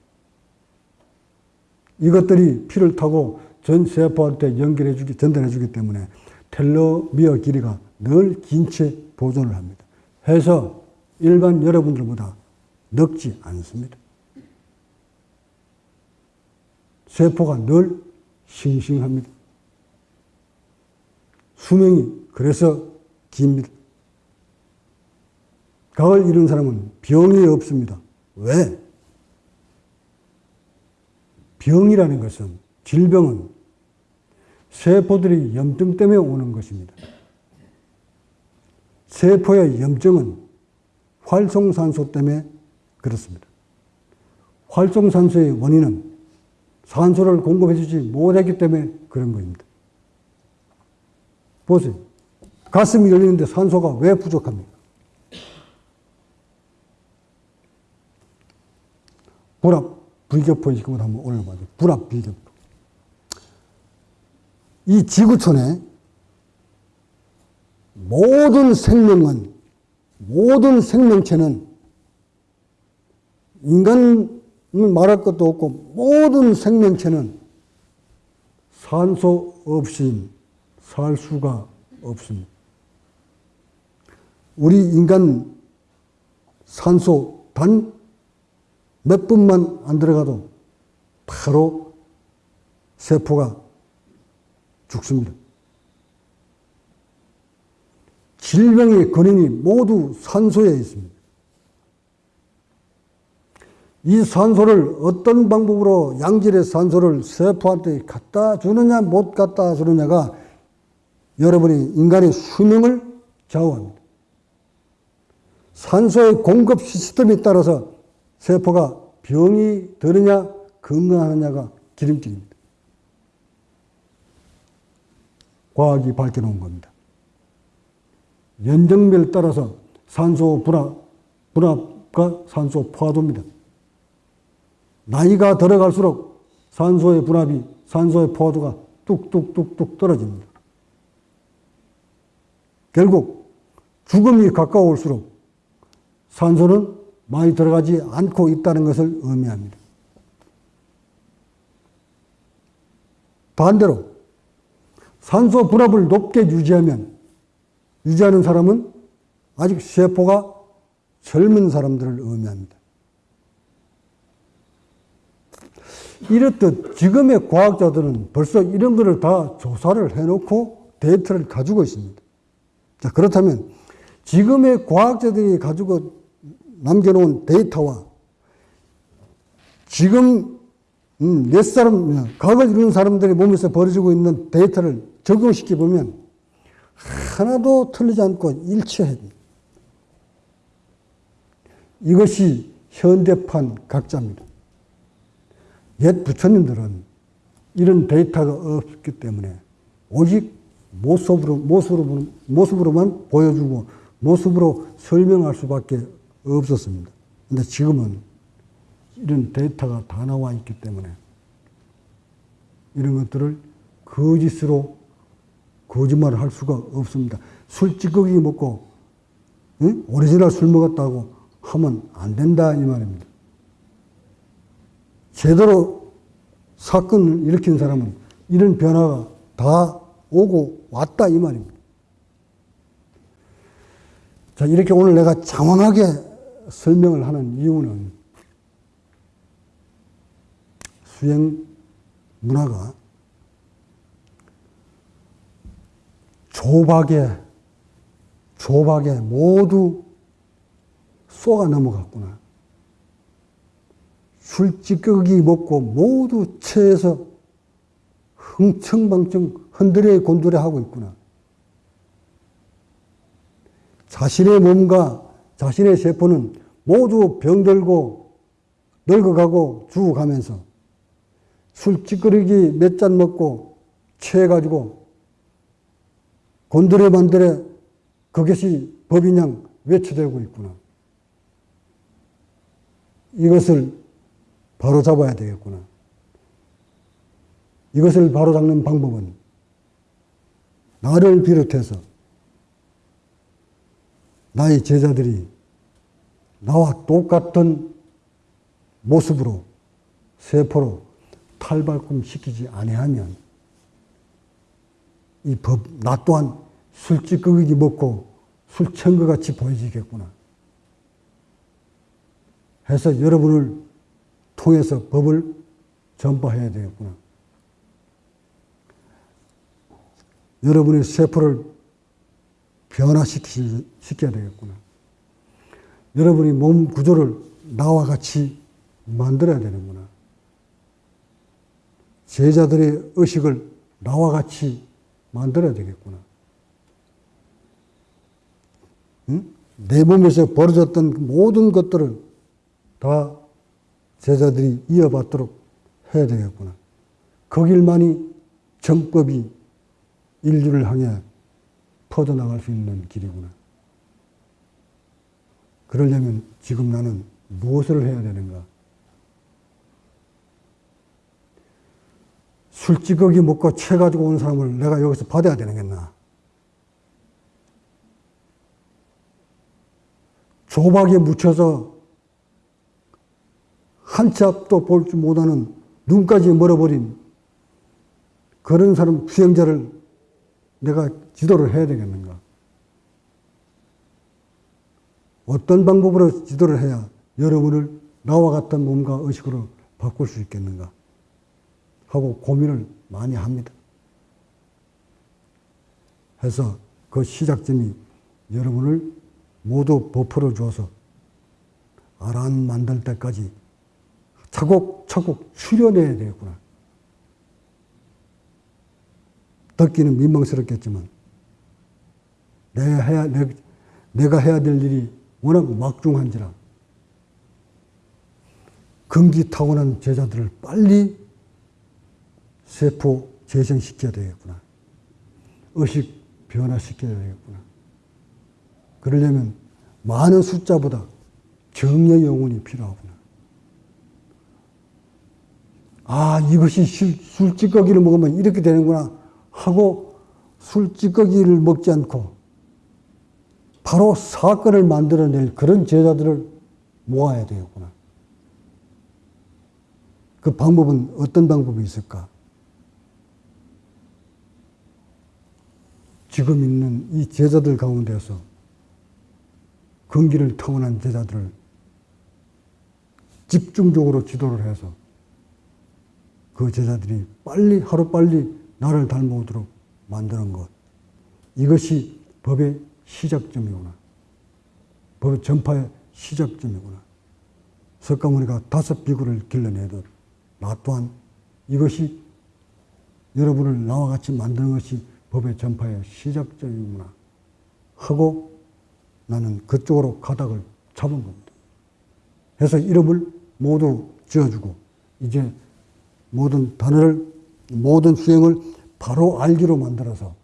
이것들이 피를 타고 전 세포한테 연결해 주기, 전달해 주기 때문에 텔로미어 길이가 늘 긴 채 보존을 합니다. 해서 일반 여러분들보다 늙지 않습니다. 세포가 늘 싱싱합니다. 수명이 그래서 깁니다. 가을 이른 사람은 병이 없습니다. 왜? 병이라는 것은 질병은 세포들이 염증 때문에 오는 것입니다. 세포의 염증은 활성산소 때문에 그렇습니다. 활성산소의 원인은 산소를 공급해주지 못했기 때문에 그런 겁니다. 보세요. 가슴이 열리는데 산소가 왜 부족합니까? 불합, 불격포 지금 한번 올려봐요. 불합, 불격포. 이 지구촌에 모든 생명은, 모든 생명체는 인간은 말할 것도 없고 모든 생명체는 산소 없이 살 수가 없습니다. 우리 인간 산소 단 몇 분만 안 들어가도 바로 세포가 죽습니다. 질병의 근원이 모두 산소에 있습니다. 이 산소를 어떤 방법으로 양질의 산소를 세포한테 갖다 주느냐 못 갖다 주느냐가 여러분이 인간의 수명을 좌우합니다. 산소의 공급 시스템에 따라서 세포가 병이 드느냐 건강하느냐가 기름길입니다. 과학이 밝혀놓은 겁니다. 연정밀 따라서 산소 분압, 분압과 산소 포화도입니다. 나이가 들어갈수록 산소의 분압이, 산소의 포화도가 뚝뚝뚝뚝 떨어집니다. 결국 죽음이 가까울수록 산소는 많이 들어가지 않고 있다는 것을 의미합니다. 반대로 산소 분압을 높게 유지하면 유지하는 사람은 아직 세포가 젊은 사람들을 의미합니다. 이렇듯 지금의 과학자들은 벌써 이런 것을 다 조사를 해놓고 데이터를 가지고 있습니다. 자, 그렇다면 지금의 과학자들이 가지고 남겨놓은 데이터와 지금 음, 몇 사람, 과거를 이루는 사람들의 몸에서 벌어지고 있는 데이터를 적용시켜 보면 하나도 틀리지 않고 됩니다. 이것이 현대판 각자입니다. 옛 부처님들은 이런 데이터가 없기 때문에 오직 모습으로, 모습으로, 모습으로만 보여주고 모습으로 설명할 수밖에 없었습니다. 근데 지금은 이런 데이터가 다 나와 있기 때문에 이런 것들을 거짓으로 거짓말을 할 수가 없습니다. 술 찌꺼기 먹고 응? 오리지널 술 먹었다고 하면 안 된다 이 말입니다. 제대로 사건을 일으킨 사람은 이런 변화가 다 오고 왔다 이 말입니다. 자 이렇게 오늘 내가 장황하게 설명을 하는 이유는 수행 문화가 조박에, 조박에 모두 쏘가 넘어갔구나. 술찌꺼기 먹고 모두 체해서 흥청방청 흔들에 곤두레 하고 있구나. 자신의 몸과 자신의 세포는 모두 병들고 늙어가고 죽어가면서 술 찌끄러기 몇 잔 먹고 취해가지고 곤드레 만드레 그것이 법인양 외쳐되고 있구나. 이것을 바로 잡아야 되겠구나. 이것을 바로 잡는 방법은 나를 비롯해서 나의 제자들이 나와 똑같은 모습으로 세포로 탈발꿈 시키지 아니하면 이 법, 나 또한 술찌꺼기 먹고 술천거 같이 보여지겠구나. 해서 여러분을 통해서 법을 전파해야 되겠구나. 여러분의 세포를 변화시켜야 되겠구나. 여러분이 몸 구조를 나와 같이 만들어야 되는구나. 제자들의 의식을 나와 같이 만들어야 되겠구나. 응? 내 몸에서 벌어졌던 모든 것들을 다 제자들이 이어받도록 해야 되겠구나. 그 길만이 정법이 인류를 향해 퍼져나갈 수 있는 길이구나. 그러려면 지금 나는 무엇을 해야 되는가? 술찌꺼기 먹고 채 가지고 온 사람을 내가 여기서 받아야 되는겠나? 조박에 묻혀서 한치 앞도 볼 줄 못하는 눈까지 멀어버린 그런 사람 수행자를 내가 지도를 해야 되겠는가? 어떤 방법으로 지도를 해야 여러분을 나와 같은 몸과 의식으로 바꿀 수 있겠는가? 하고 고민을 많이 합니다. 해서 그 시작점이 여러분을 모두 버퍼를 줘서 아란 만들 때까지 차곡차곡 추려내야 되겠구나. 듣기는 민망스럽겠지만 내가 해야, 내, 내가 해야 될 일이 워낙 막중한지라 금기 타고난 제자들을 빨리 세포 재생시켜야 되겠구나. 의식 변화시켜야 되겠구나. 그러려면 많은 숫자보다 정의 영혼이 필요하구나. 아, 이것이 술, 술찌꺼기를 먹으면 이렇게 되는구나 하고 술찌꺼기를 먹지 않고 바로 사건을 만들어낼 그런 제자들을 모아야 되겠구나. 그 방법은 어떤 방법이 있을까? 지금 있는 이 제자들 가운데서 근기를 타고난 제자들을 집중적으로 지도를 해서 그 제자들이 빨리 하루빨리 나를 닮아오도록 만드는 것. 이것이 법의 시작점이구나. 법의 전파의 시작점이구나. 석가모니가 다섯 비구를 길러내듯 나 또한 이것이 여러분을 나와 같이 만드는 것이 법의 전파의 시작점이구나. 하고 나는 그쪽으로 가닥을 잡은 겁니다. 그래서 이름을 모두 지어주고 이제 모든 단어를 모든 수행을 바로 알기로 만들어서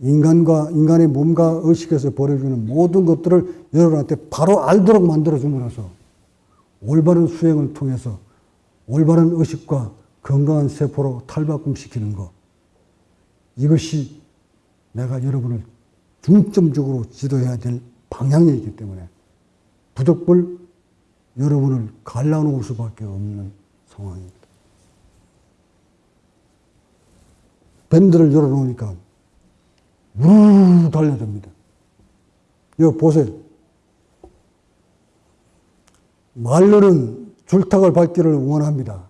인간과 인간의 몸과 의식에서 벌어지는 모든 것들을 여러분한테 바로 알도록 만들어 줌으로써 올바른 수행을 통해서 올바른 의식과 건강한 세포로 탈바꿈시키는 것 이것이 내가 여러분을 중점적으로 지도해야 될 방향이기 때문에 부득불 여러분을 갈라놓을 수밖에 없는 상황입니다. 밴드를 열어놓으니까 우르르 달려듭니다. 이거 보세요. 말로는 줄탁을 밟기를 원합니다.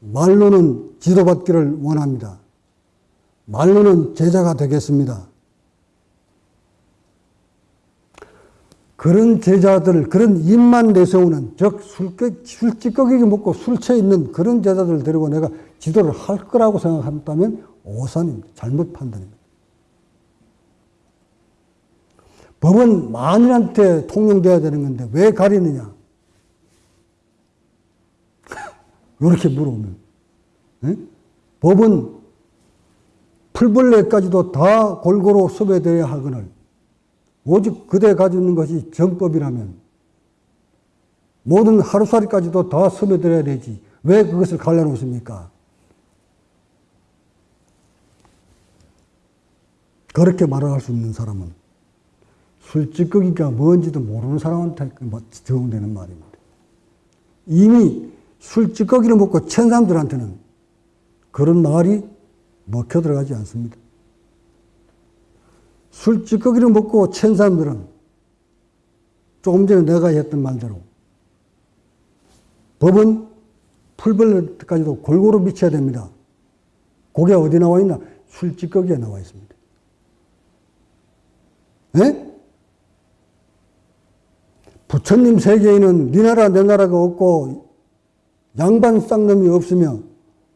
말로는 지도받기를 원합니다. 말로는 제자가 되겠습니다. 그런 제자들, 그런 입만 내세우는, 즉, 술깨, 술찌꺼기 먹고 술 취해 있는 그런 제자들 데리고 내가 지도를 할 거라고 생각한다면 오산입니다. 잘못 판단입니다. 법은 만인한테 통용돼야 되는 건데 왜 가리느냐? 이렇게 물어보면. 네? 법은 풀벌레까지도 다 골고루 섭외되어야 하거늘 오직 그대 가지고 있는 것이 정법이라면 모든 하루살이까지도 다 섭외되어야 되지. 왜 그것을 갈라놓습니까? 그렇게 말할 수 있는 사람은 술찌꺼기가 뭔지도 모르는 사람한테 적용되는 말입니다. 이미 술찌꺼기를 먹고 천 사람들한테는 그런 말이 먹혀 들어가지 않습니다. 술 찌꺼기를 먹고 챈 사람들은 조금 전에 내가 했던 말대로 법은 풀벌 때까지도 골고루 미쳐야 됩니다. 그게 어디 나와 있나? 술 찌꺼기에 나와 있습니다. 예? 부처님 세계에는 네 나라 내 나라가 없고 양반 쌍놈이 없으며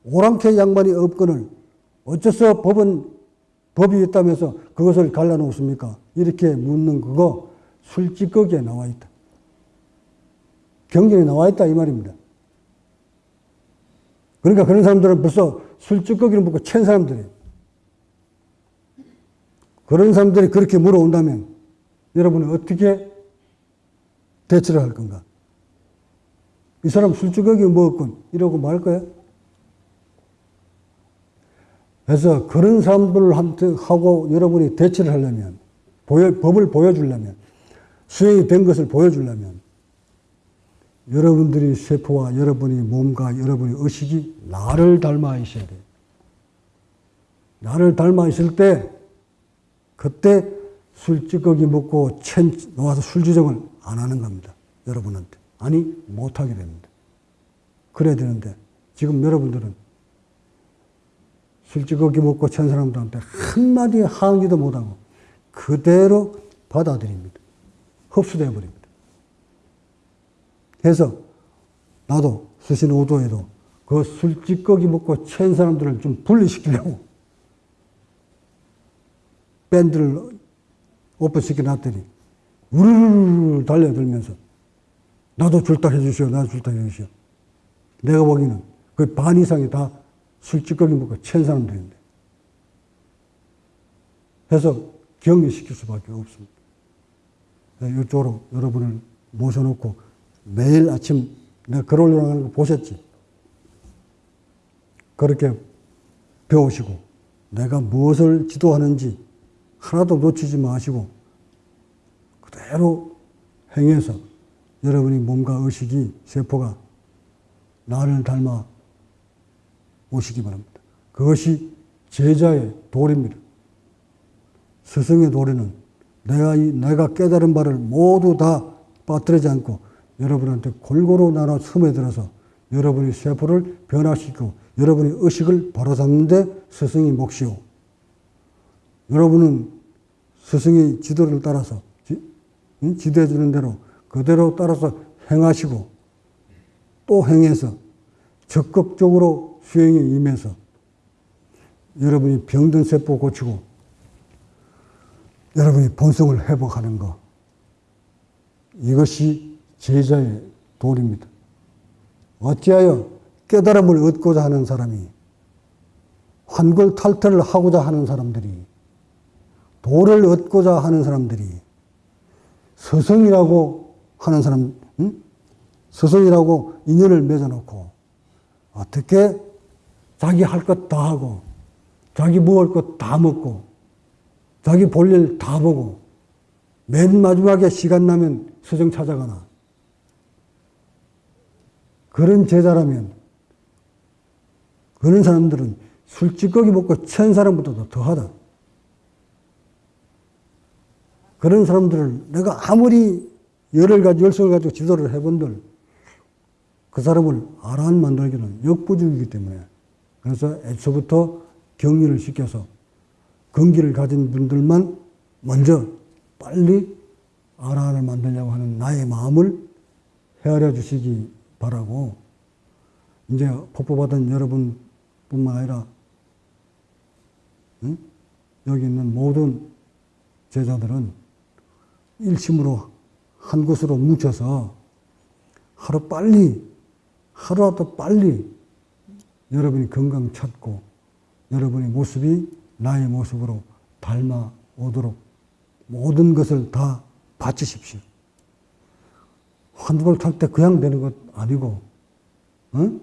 오랑캐 양반이 없거늘 어째서 법은 법이 있다면서 그것을 갈라놓습니까? 이렇게 묻는 그거 술찌꺼기에 나와 있다. 경전에 나와 있다 이 말입니다. 그러니까 그런 사람들은 벌써 술찌꺼기를 먹고 챈 사람들이에요. 그런 사람들이 그렇게 물어온다면 여러분은 어떻게 대처를 할 건가? 이 사람 술주걱이 먹었군. 이러고 말 거야? 그래서 그런 사람들을 하고 여러분이 대처를 하려면, 보여, 법을 보여주려면, 수행이 된 것을 보여주려면, 여러분들이 세포와 여러분이 몸과 여러분의 의식이 나를 닮아 있어야 돼요. 나를 닮아 있을 때, 그때 술 찌꺼기 먹고 챈, 놓아서 술주정을 안 하는 겁니다. 여러분한테. 아니, 못하게 됩니다. 그래야 되는데, 지금 여러분들은 술 찌꺼기 먹고 챈 사람들한테 한마디 항의도 못하고 그대로 받아들입니다. 흡수되어 버립니다. 그래서 나도 수신 오도에도 그 술 찌꺼기 먹고 챈 사람들을 좀 분리시키려고 밴드를 오픈시켜 놨더니 우르르르 달려들면서 나도 줄탁해 주시오. 나도 줄탁해 주시오. 내가 보기에는 그 반 이상이 다 술찌꺼기 먹고 챈 사람들인데. 해서 격리시킬 수밖에 없습니다. 이쪽으로 여러분을 모셔놓고 매일 아침 내가 글 올라가는 거 보셨지? 그렇게 배우시고 내가 무엇을 지도하는지 하나도 놓치지 마시고 그대로 행해서 여러분이 몸과 의식이 세포가 나를 닮아 오시기 바랍니다. 그것이 제자의 도리입니다. 스승의 도리는 내가 이, 내가 깨달은 바를 모두 다 빠뜨리지 않고 여러분한테 골고루 나눠 스며들어서 여러분의 세포를 변화시키고 여러분의 의식을 바로잡는데 스승이 몫이오. 여러분은 스승의 지도를 따라서 지, 지도해 주는 대로 그대로 따라서 행하시고 또 행해서 적극적으로 수행에 임해서 여러분이 병든 세포 고치고 여러분이 본성을 회복하는 것 이것이 제자의 도리입니다. 어찌하여 깨달음을 얻고자 하는 사람이 환골 탈퇴를 하고자 하는 사람들이 도를 얻고자 하는 사람들이 스승이라고 하는 사람, 응? 스승이라고 인연을 맺어놓고 어떻게 자기 할 것 다 하고 자기 먹을 것 다 먹고 자기 볼 일 다 보고 맨 마지막에 시간 나면 스승 찾아가나 그런 제자라면 그런 사람들은 술찌꺼기 먹고 챈 사람보다도 더하다. 그런 사람들을 내가 아무리 열을 가지고 열성을 가지고 지도를 해본들 그 사람을 아란 만들기는 역부족이기 때문에 그래서 애초부터 격리를 시켜서 근기를 가진 분들만 먼저 빨리 아란을 만들려고 하는 나의 마음을 헤아려 주시기 바라고 이제 포포받은 여러분뿐만 아니라 응? 여기 있는 모든 제자들은 일심으로 한 곳으로 뭉쳐서 하루 빨리, 하루라도 빨리 여러분이 건강 찾고 여러분의 모습이 나의 모습으로 닮아오도록 모든 것을 다 바치십시오. 환불 탈때 그냥 되는 것 아니고, 어?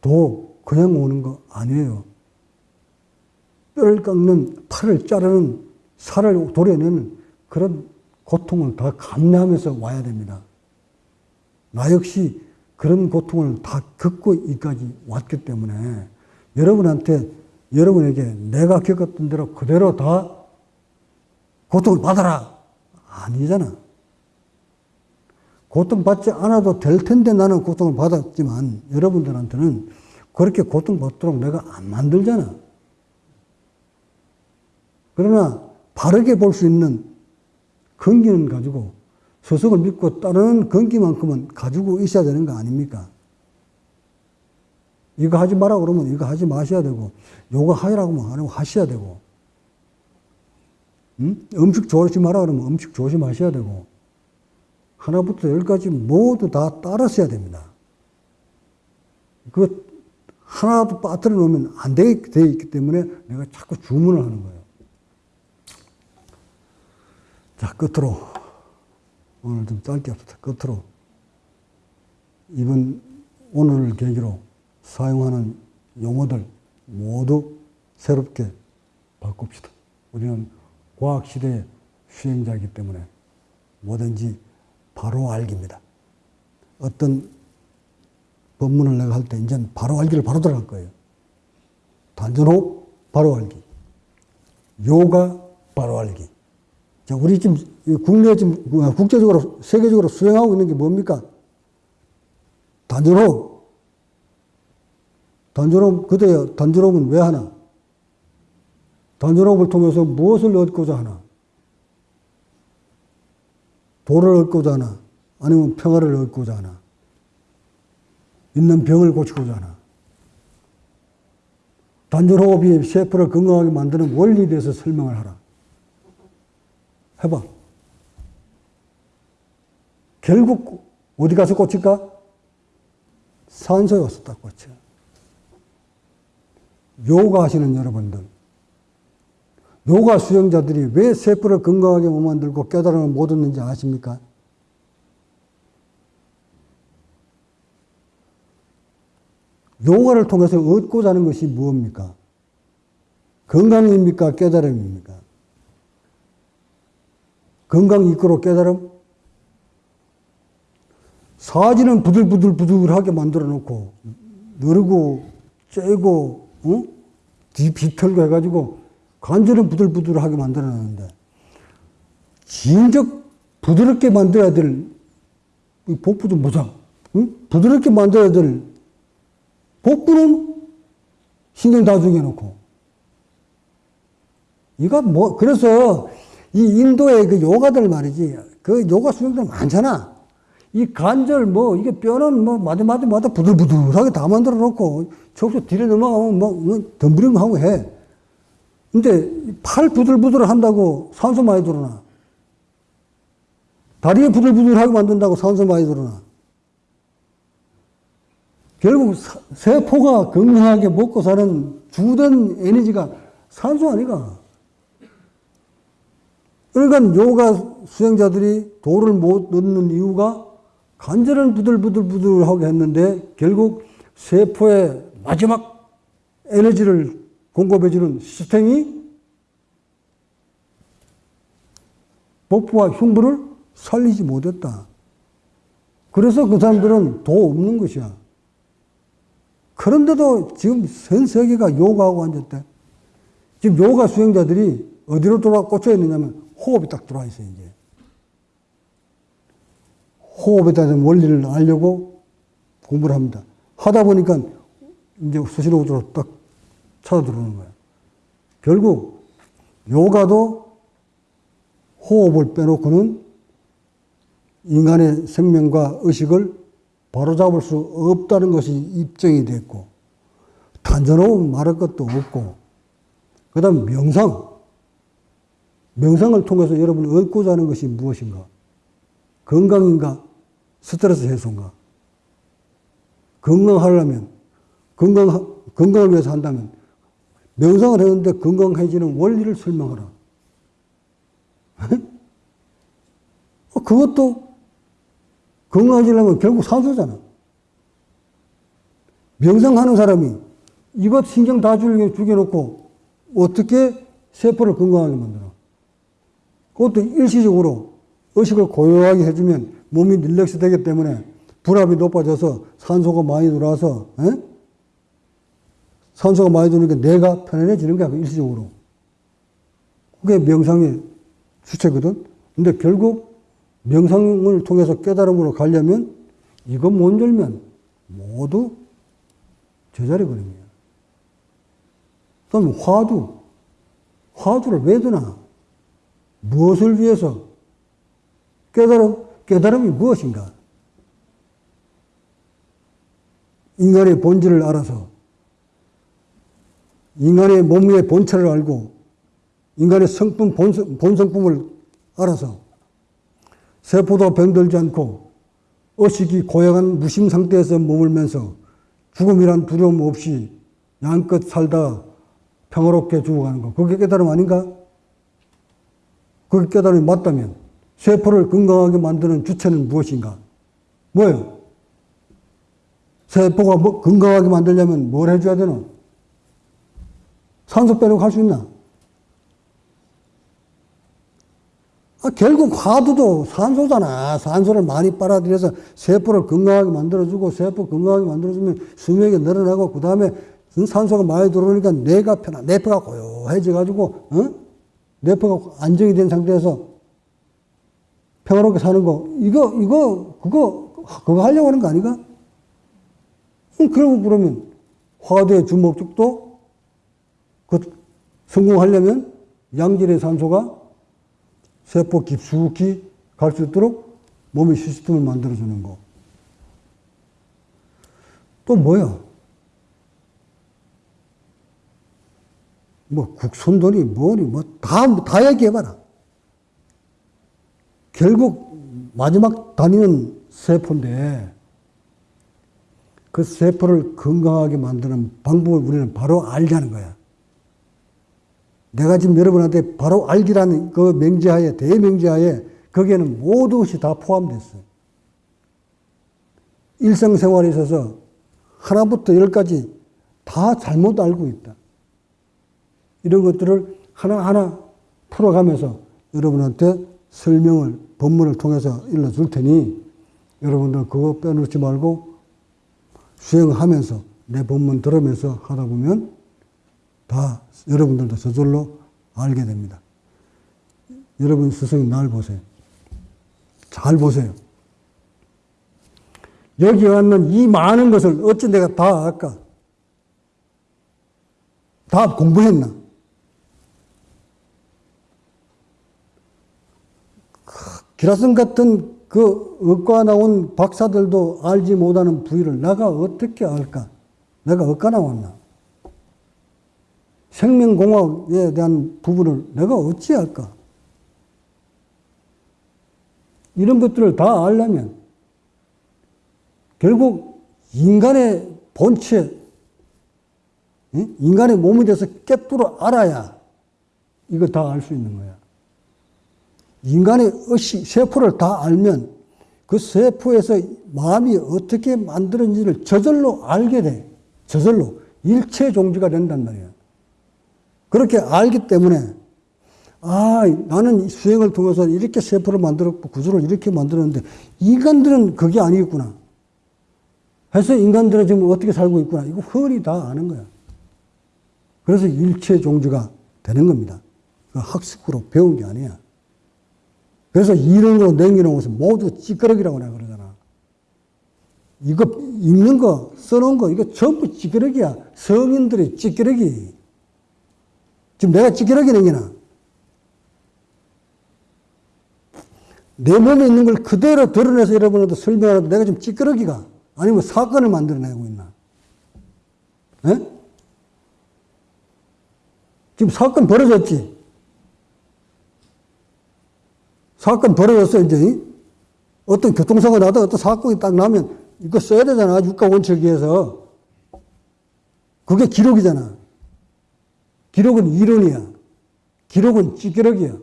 도 그냥 오는 거 아니에요. 뼈를 깎는, 팔을 자르는, 살을 도려내는 그런 고통을 다 감내하면서 와야 됩니다. 나 역시 그런 고통을 다 겪고 이까지 왔기 때문에 여러분한테, 여러분에게 내가 겪었던 대로 그대로 다 고통을 받아라. 아니잖아. 고통받지 않아도 될 텐데 나는 고통을 받았지만 여러분들한테는 그렇게 고통받도록 내가 안 만들잖아. 그러나 바르게 볼 수 있는 근기는 가지고 스승을 믿고 따르는 근기만큼은 가지고 있어야 되는 거 아닙니까? 이거 하지 마라 그러면 이거 하지 마셔야 되고, 요거 하라고 하면 안 하고 하셔야 되고, 음? 음식 조심하라 그러면 음식 조심하셔야 되고, 하나부터 열까지 모두 다 따랐어야 됩니다. 그 하나도 빠뜨려 놓으면 안돼 있기 때문에 내가 자꾸 주문을 하는 거예요. 자, 끝으로. 오늘 좀 짧게 합시다. 끝으로. 이번, 오늘을 계기로 사용하는 용어들 모두 새롭게 바꿉시다. 우리는 과학시대의 수행자이기 때문에 뭐든지 바로 알기입니다. 어떤 법문을 내가 할 때 이제는 바로 알기를 바로 들어갈 거예요. 단전호흡 바로 알기. 요가 바로 알기. 자, 우리 지금 국내 지금 국제적으로 세계적으로 수행하고 있는 게 뭡니까? 단전호흡. 단전호흡 그대요. 단전호흡은 왜 하나? 단전호흡을 통해서 무엇을 얻고자 하나? 도를 얻고자 하나? 아니면 평화를 얻고자 하나? 있는 병을 고치고자 하나? 단전호흡이 세포를 건강하게 만드는 원리에 대해서 설명을 하라. 해봐. 결국 어디 가서 꽂힐까? 산소에 와서 딱 꽂혀. 요가 하시는 여러분들. 요가 수행자들이 왜 세포를 건강하게 못 만들고 깨달음을 못 얻는지 아십니까? 요가를 통해서 얻고자 하는 것이 무엇입니까? 건강입니까? 깨달음입니까? 건강 이끌어 깨달음? 사지는 부들부들부들하게 만들어 놓고, 누르고, 째고, 어? 뒤 비틀고 해가지고, 관절은 부들부들하게 만들어 놨는데, 진적 부드럽게 만들어야 될, 이 복부도 모자, 응? 부드럽게 만들어야 될 복부는 신경 다 죽여놓고. 이거 뭐, 그래서 이 인도의 그 요가들 말이지. 그 요가 수행들 많잖아. 이 관절 뭐, 이게 뼈는 뭐, 마디마디 마다 부들부들하게 다 만들어 놓고, 척수 뒤로 넘어가면 뭐, 뭐 덤브링 하고 해. 근데 팔 부들부들 한다고 산소 많이 들어나. 다리에 부들부들하게 만든다고 산소 많이 들어나. 결국 사- 세포가 건강하게 먹고 사는 주된 에너지가 산소 아니가. 그러니까 요가 수행자들이 도를 못 얻는 이유가 관절은 부들부들부들하게 했는데 결국 세포의 마지막 에너지를 공급해주는 시스템이 복부와 흉부를 살리지 못했다. 그래서 그 사람들은 도 없는 것이야. 그런데도 지금 전 세계가 요가하고 앉았대. 지금 요가 수행자들이 어디로 돌아 꽂혀 있느냐면 호흡이 딱 들어와 있어요, 이제. 호흡에 대한 원리를 알려고 공부를 합니다. 하다 보니까 이제 수시로우로 딱 찾아 들어오는 거야. 결국 요가도 호흡을 빼놓고는 인간의 생명과 의식을 바로잡을 수 없다는 것이 입증이 됐고, 단전호흡 말할 것도 없고, 그 다음 명상. 명상을 통해서 여러분이 얻고자 하는 것이 무엇인가? 건강인가? 스트레스 해소인가? 건강하려면, 건강, 건강을 위해서 한다면, 명상을 했는데 건강해지는 원리를 설명하라. 어, 그것도 건강해지려면 결국 산소잖아. 명상하는 사람이 이것 신경 다 죽여- 죽여놓고 어떻게 세포를 건강하게 만들어? 그것도 일시적으로 의식을 고요하게 해주면 몸이 릴렉스 되기 때문에 불압이 높아져서 산소가 많이 들어와서 에? 산소가 많이 들어오니까 뇌가 편안해지는 거야 그 일시적으로. 그게 명상의 주체거든. 근데 결국 명상을 통해서 깨달음으로 가려면 이거 못 열면 모두 제자리 거야. 그다음 화두. 화두를 왜 드나? 무엇을 위해서? 깨달음, 깨달음이 무엇인가? 인간의 본질을 알아서 인간의 몸의 본체를 알고 인간의 성품, 본성, 본성품을 알아서 세포도 병들지 않고 의식이 고약한 무심 상태에서 머물면서 죽음이란 두려움 없이 양껏 살다 평화롭게 죽어가는 거. 그게 깨달음 아닌가? 그게 깨달음이 맞다면 세포를 건강하게 만드는 주체는 무엇인가? 뭐예요? 세포가 뭐 건강하게 만들려면 뭘 해줘야 되노? 산소 빼놓고 할 수 있나? 아, 결국 화두도 산소잖아. 산소를 많이 빨아들여서 세포를 건강하게 만들어주고, 세포 건강하게 만들어주면 수명이 늘어나고, 그 다음에 산소가 많이 들어오니까 뇌가 편하, 뇌파가 고요해져가지고, 어? 뇌파가 안정이 된 상태에서 평화롭게 사는 거, 이거, 이거, 그거, 그거 하려고 하는 거 아닌가? 음, 그러고 그러면 화두의 주 목적도 그 성공하려면 양질의 산소가 세포 깊숙이 갈 수 있도록 몸의 시스템을 만들어주는 거. 또 뭐야? 뭐 국선돌이 뭐니 뭐다다 얘기해봐라. 결국 마지막 단위는 세포인데 그 세포를 건강하게 만드는 방법을 우리는 바로 알자는 거야. 내가 지금 여러분한테 바로 알기라는 그 명제하에, 대명제하에 거기에는 모든 것이 다 포함됐어. 일상생활에 있어서 하나부터 열까지 다 잘못 알고 있다. 이런 것들을 하나하나 풀어가면서 여러분한테 설명을, 본문을 통해서 일러줄 테니 여러분들 그거 빼놓지 말고 수행하면서 내 본문 들으면서 하다 보면 다 여러분들도 저절로 알게 됩니다. 여러분 스승님 날 보세요. 잘 보세요. 여기 왔는 이 많은 것을 어찌 내가 다 알까? 다 공부했나? 기라성 같은 그 의과 나온 박사들도 알지 못하는 부위를 내가 어떻게 알까? 내가 의과 나왔나? 생명공학에 대한 부분을 내가 어찌 할까? 이런 것들을 다 알려면 결국 인간의 본체, 인간의 몸에 대해서 깨뚫어 알아야 이거 다 알 수 있는 거야. 인간의 의식, 세포를 다 알면 그 세포에서 마음이 어떻게 만들어지는지를 저절로 알게 돼. 저절로. 일체 종지가 된단 말이야. 그렇게 알기 때문에, 아, 나는 수행을 통해서 이렇게 세포를 만들었고, 구조를 이렇게 만들었는데, 인간들은 그게 아니겠구나. 해서 인간들은 지금 어떻게 살고 있구나. 이거 흔히 다 아는 거야. 그래서 일체 종지가 되는 겁니다. 그 학습으로 배운 게 아니야. 그래서 이론으로 남겨놓은 것은 모두 찌끄러기라고 내가 그러잖아. 이거 읽는 거, 써놓은 거, 이거 전부 찌끄러기야. 성인들의 찌끄러기. 지금 내가 찌끄러기 남기나? 내 몸에 있는 걸 그대로 드러내서 여러분한테 설명하는데 내가 지금 찌끄러기가 아니면 사건을 만들어내고 있나? 에? 지금 사건 벌어졌지? 사건 벌어졌어, 이제. 어떤 교통사고 나다 어떤 사건이 딱 나면 이거 써야 되잖아. 유가 원칙에서. 그게 기록이잖아. 기록은 이론이야. 기록은 찌끄러기야.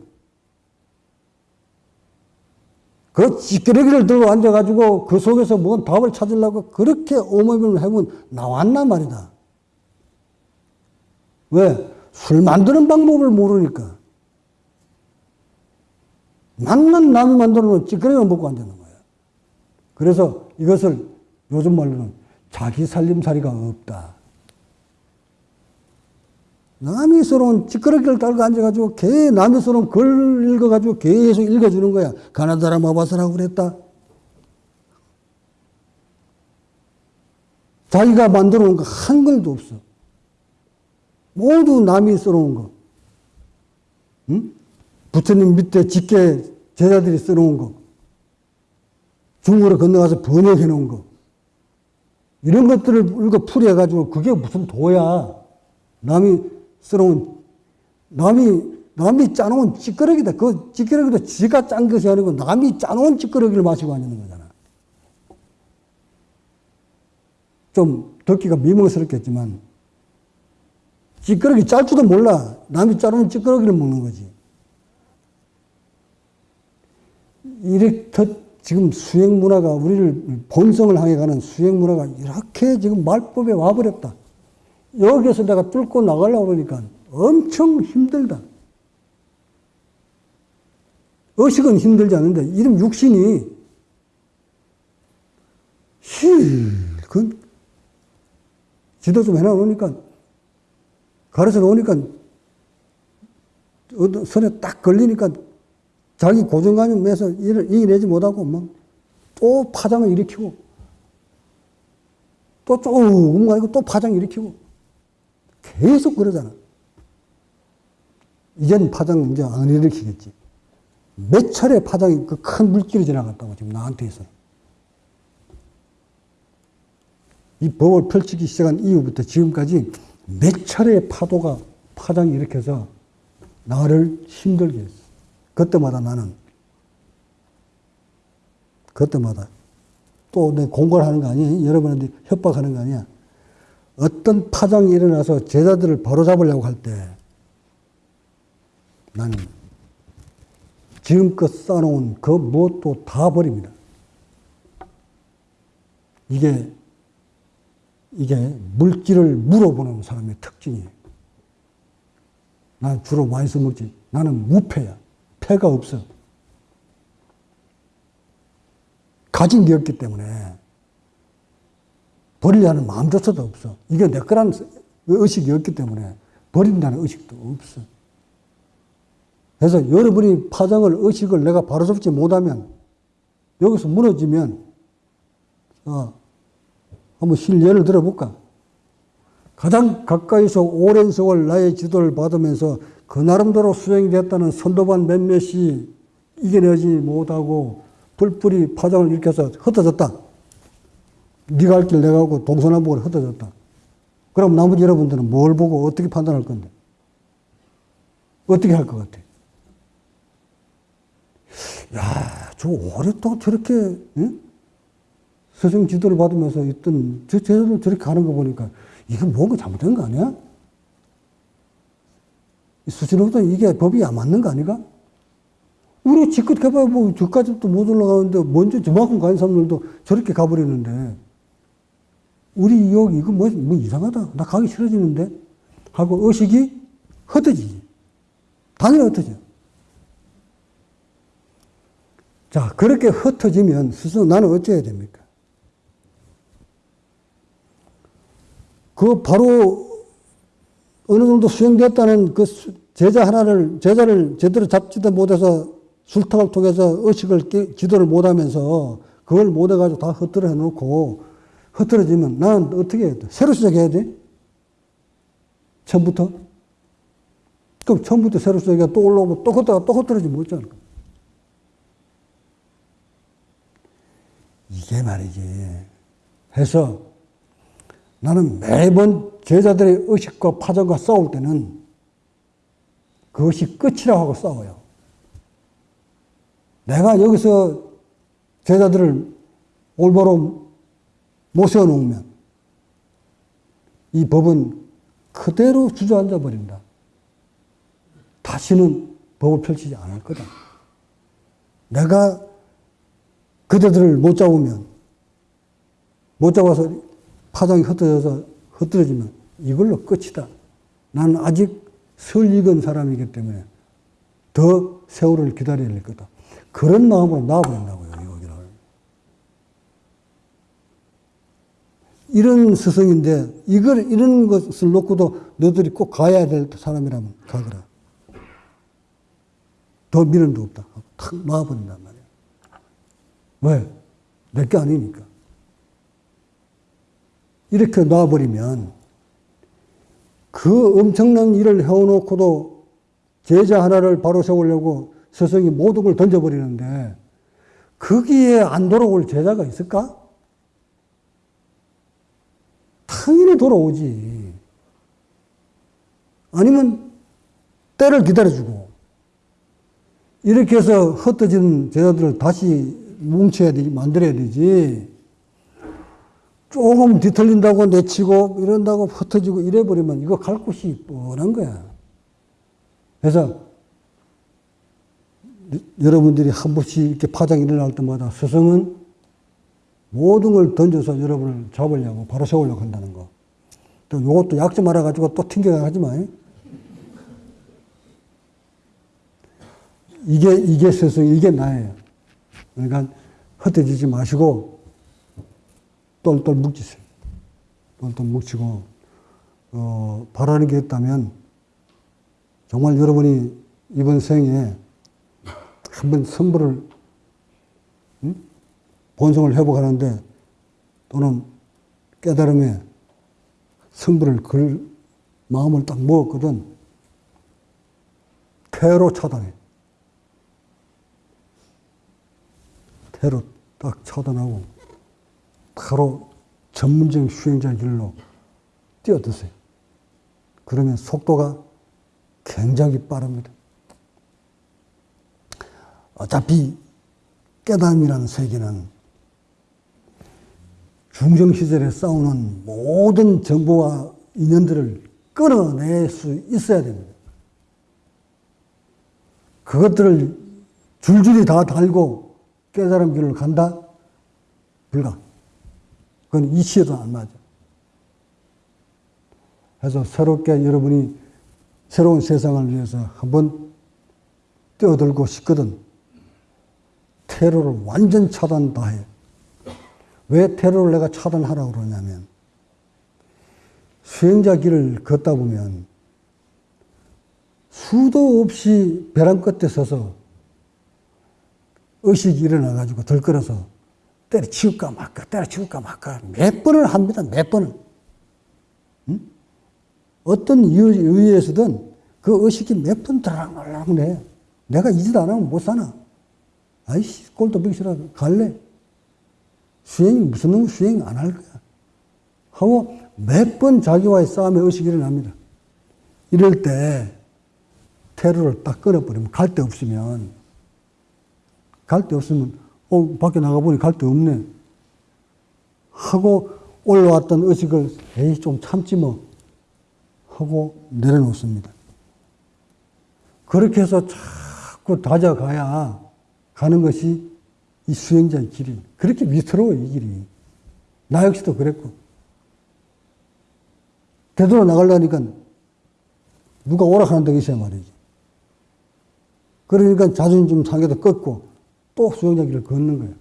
그 찌끄러기를 들고 앉아가지고 그 속에서 뭔 답을 찾으려고 그렇게 오모임을 해보면 나왔나 말이다. 왜? 술 만드는 방법을 모르니까. 맞는 남이 만들어 놓은 찌끄러기만 먹고 앉는 거야. 그래서 이것을 요즘 말로는 자기 살림살이가 없다. 남이 써놓은 찌끄러기를 달고 앉아가지고 개 남이 써놓은 글 읽어가지고 계속 읽어주는 거야. 가나다라 마바사라고 그랬다. 자기가 만들어 놓은 거 한 글도 없어. 모두 남이 써놓은 거. 응? 부처님 밑에 직계 제자들이 써놓은 거. 중국으로 건너가서 번역해 놓은 거. 이런 것들을 읽어 풀이해가지고 그게 무슨 도야. 남이 써놓은, 남이, 남이 짜놓은 찌끄러기다. 그 찌끄러기도 지가 짠 것이 아니고 남이 짜놓은 찌끄러기를 마시고 앉는 거잖아. 좀 듣기가 미명스럽겠지만, 찌끄러기 짤 줄도 몰라. 남이 짜놓은 찌끄러기를 먹는 거지. 이렇게 지금 수행 문화가 우리를 본성을 향해 가는 수행 문화가 이렇게 지금 말법에 와버렸다. 여기에서 내가 뚫고 나가려고 그러니까 엄청 힘들다. 의식은 힘들지 않은데 이름 육신이 실그 지도 좀 해놔놓으니까 가르쳐 놓으니까 선에 딱 걸리니까 자기 고정관념 매서 일을 이겨내지 못하고 막 또 파장을 일으키고 또 조금 가지고 또 파장 일으키고 계속 그러잖아. 이젠 파장 이제 안 일으키겠지. 몇 차례 파장이 그 큰 물길이 지나갔다고 지금 나한테서. 이 법을 펼치기 시작한 이후부터 지금까지 몇 차례의 파도가 파장이 일으켜서 나를 힘들게 했어. 그때마다 나는 그때마다 또 내 공부를 하는 거 아니야? 여러분한테 협박하는 거 아니야? 어떤 파장이 일어나서 제자들을 바로잡으려고 할 때 나는 지금껏 쌓아놓은 그 무엇도 다 버립니다. 이게 이게 물질을 물어보는 사람의 특징이에요. 난 주로 많이 써먹지. 나는 무패야. 패가 없어. 가진 게 없기 때문에 버리려는 마음조차도 없어. 이게 내 거라는 의식이 없기 때문에 버린다는 의식도 없어. 그래서 여러분이 파장을, 의식을 내가 바로 잡지 못하면 여기서 무너지면, 어, 한번 실례를 들어볼까? 가장 가까이서 오랜 세월 나의 지도를 받으면서 그 나름대로 수행이 됐다는 선도반 몇몇이 이겨내지 못하고 불풀이 파장을 일으켜서 흩어졌다. 네가 할 길 내가 하고 동서남북으로 흩어졌다. 그럼 나머지 여러분들은 뭘 보고 어떻게 판단할 건데? 어떻게 할 것 같아? 야, 저 오랫동안 저렇게 응? 스승 지도를 받으면서 있던 저 제자들 저렇게 가는 거 보니까 이게 뭔가 잘못된 거 아니야? 수준으로부터 이게 법이 안 맞는 거 아닌가? 우리 지껏 가봐야 뭐 저까지도 못 올라가는데 먼저 저만큼 가는 사람들도 저렇게 가버리는데 우리 여기 이거 뭐, 뭐 이상하다. 나 가기 싫어지는데? 하고 의식이 흩어지지. 당연히 흩어져. 자, 그렇게 흩어지면 스스로 나는 어찌해야 됩니까? 그 바로 어느 정도 수행됐다는 그 제자 하나를, 제자를 제대로 잡지도 못해서 술탁을 통해서 의식을, 지도를 못하면서 그걸 못해가지고 다 흩어져 놓고 흩어지면 나는 어떻게 해야 돼? 새로 시작해야 돼? 처음부터? 그럼 처음부터 새로 시작해 또 올라오면 또 흩다가 또 흩어지면 못잖아. 이게 말이지. 해서 나는 매번 제자들의 의식과 파전과 싸울 때는 그것이 끝이라고 하고 싸워요. 내가 여기서 제자들을 올바로 못 세워놓으면 이 법은 그대로 주저앉아 버린다. 다시는 법을 펼치지 않을 거다. 내가 그대들을 못 잡으면, 못 잡아서 파장이 흩어져서 흩어지면 이걸로 끝이다. 나는 아직 설 익은 사람이기 때문에 더 세월을 기다려야 될 거다. 그런 마음으로 나와버린다고요, 여기를. 이런 스승인데 이걸 이런 것을 놓고도 너들이 꼭 가야 될 사람이라면 가거라. 더 미련도 없다. 탁 놔버린단 말이야. 왜? 내 게 아니니까. 이렇게 놔버리면 그 엄청난 일을 해놓고도 제자 하나를 바로 세우려고 스승이 모든 걸 던져버리는데 거기에 안 돌아올 제자가 있을까? 당연히 돌아오지. 아니면 때를 기다려주고 이렇게 해서 흩어진 제자들을 다시 뭉쳐야 되지, 만들어야 되지. 조금 뒤틀린다고 내치고 이런다고 흩어지고 이래버리면 이거 갈 곳이 뻔한 거야. 그래서 여러분들이 한 번씩 이렇게 파장이 일어날 때마다 스승은 모든 걸 던져서 여러분을 잡으려고 바로 세우려고 한다는 거. 또 요것도 약점 알아가지고 또 튕겨가지 마. 이게, 이게 스승, 이게 나예요. 그러니까 흩어지지 마시고 똘똘 뭉치세요. 똘똘 뭉치고, 어, 바라는 게 있다면 정말 여러분이 이번 생에 한번 선물을 응? 본성을 회복하는데 또는 깨달음에 성불을 걸 마음을 딱 먹었거든. 태로 차단해. 태로 딱 차단하고 바로 전문적인 수행자 길로 뛰어드세요. 그러면 속도가 굉장히 빠릅니다. 어차피 깨달음이라는 세계는 중정시절에 싸우는 모든 정보와 인연들을 끊어낼 수 있어야 됩니다. 그것들을 줄줄이 다 달고 깨달음 길을 간다? 불가. 그건 이치에도 안 맞아. 그래서 새롭게 여러분이 새로운 세상을 위해서 한번 뛰어들고 싶거든. 테러를 완전 차단 다 해. 왜 테러를 내가 차단하라고 그러냐면, 수행자 길을 걷다 보면, 수도 없이 벼랑 끝에 서서 의식이 일어나가지고 들끓어서 때려치울까 말까, 때려치울까 말까, 몇 번을 합니다, 몇 번을. 응? 어떤 이유, 이유에서든 그 의식이 몇번 내. 내가 이 짓 안 하면 못 사나. 아이씨, 꼴도 보기 싫어. 갈래. 수행, 무슨 놈 수행 안 할 거야. 하고 몇 번 자기와의 싸움에 의식이 일어납니다. 이럴 때 테러를 딱 끊어버리면 갈 데 없으면 갈 데 없으면 어, 밖에 나가보니 갈 데 없네. 하고 올라왔던 의식을 에이, 좀 참지 뭐. 하고 내려놓습니다. 그렇게 해서 자꾸 다져가야 가는 것이 이 수행자의 길이. 그렇게 위태로워, 이 길이. 나 역시도 그랬고. 되돌아 나가려니까 누가 오락하는 데가 있어야 말이지. 그러니까 자존심 상해도 꺾고 또 수행자 길을 걷는 거예요.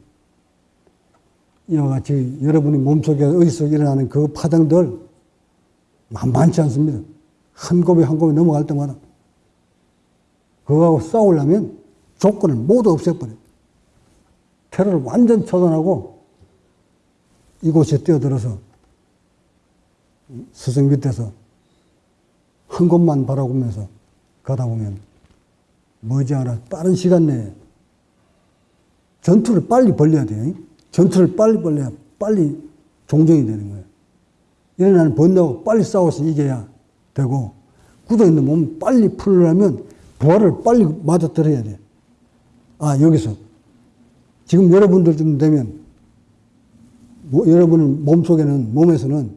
이와 같이 여러분이 몸속에 어디서 일어나는 그 파장들 만만치 않습니다. 한 곱이 한 곱이 넘어갈 때마다 그거하고 싸우려면 조건을 모두 없애버려요. 테러를 완전 처단하고 이곳에 뛰어들어서 스승 밑에서 한 곳만 바라보면서 가다 보면 머지않아 빠른 시간 내에 전투를 빨리 벌려야 돼요. 전투를 빨리 벌려야 빨리 종정이 되는 거예요. 일어나는 번다고 빨리 싸워서 이겨야 되고 굳어있는 몸 빨리 풀려면 부활을 빨리 맞아들어야 돼. 아 여기서 지금 여러분들 좀 되면 뭐, 여러분 몸속에는 몸에서는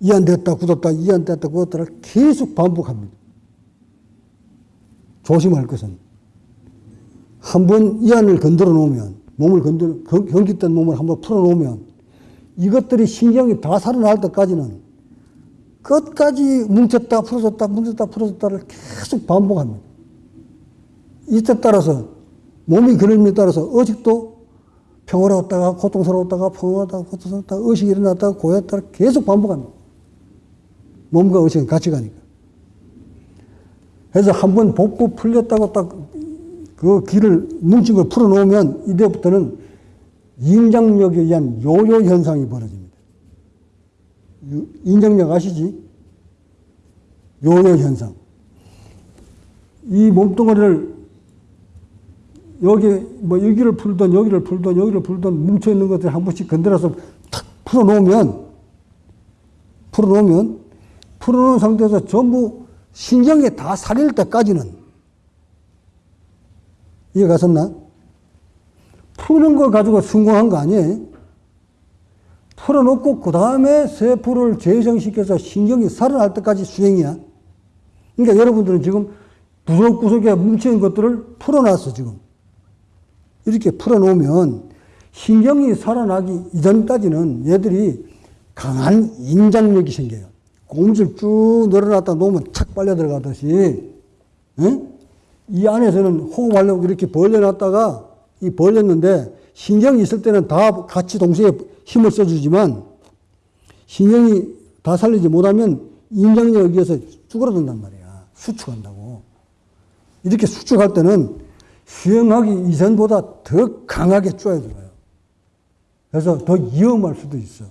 이 안 됐다 굳었다 이 안 됐다 굳었다를 계속 반복합니다. 조심할 것은 한 번 이 안을 건드려 놓으면 몸을 건드려 경직된 몸을 한번 풀어 놓으면 이것들이 신경이 다 살아날 때까지는 끝까지 뭉쳤다 풀어졌다 뭉쳤다 풀어졌다를 계속 반복합니다. 이때 따라서 몸이 그림에 따라서 어직도 평화로웠다가 고통스러웠다가 평화로웠다가 고통스러웠다가 의식이 일어났다가 고였다가 계속 반복합니다. 몸과 의식은 같이 가니까. 그래서 한 번 복부 풀렸다고 딱 그 길을 뭉친 걸 풀어놓으면 이때부터는 인장력에 의한 요요 현상이 벌어집니다. 유- 인장력 아시지? 요요 현상. 이 몸뚱아리를 여기 뭐 여기를 풀던 여기를 풀던 여기를 풀던 뭉쳐 있는 것들 한 번씩 건드려서 탁 풀어 놓으면 풀어 놓으면 풀어 놓은 상태에서 전부 신경이 다 살릴 때까지는 이해 갔었나? 푸는 걸 가지고 성공한 거 아니에요? 풀어놓고 그 다음에 세포를 재생시켜서 신경이 살아날 때까지 수행이야. 그러니까 여러분들은 지금 구석구석에 뭉친 것들을 풀어놨어, 지금. 이렇게 풀어놓으면 신경이 살아나기 이전까지는 얘들이 강한 인장력이 생겨요. 고무줄 쭉 늘어놨다 놓으면 착 빨려 들어가듯이, 응? 이 안에서는 호흡하려고 이렇게 벌려놨다가 이 벌렸는데 신경이 있을 때는 다 같이 동시에 힘을 써주지만 신경이 다 살리지 못하면 인장력에 의해서 쭈그러든단 말이야. 수축한다고. 이렇게 수축할 때는 수영하기 이전보다 더 강하게 쪼여 들어요. 그래서 더 위험할 수도 있어.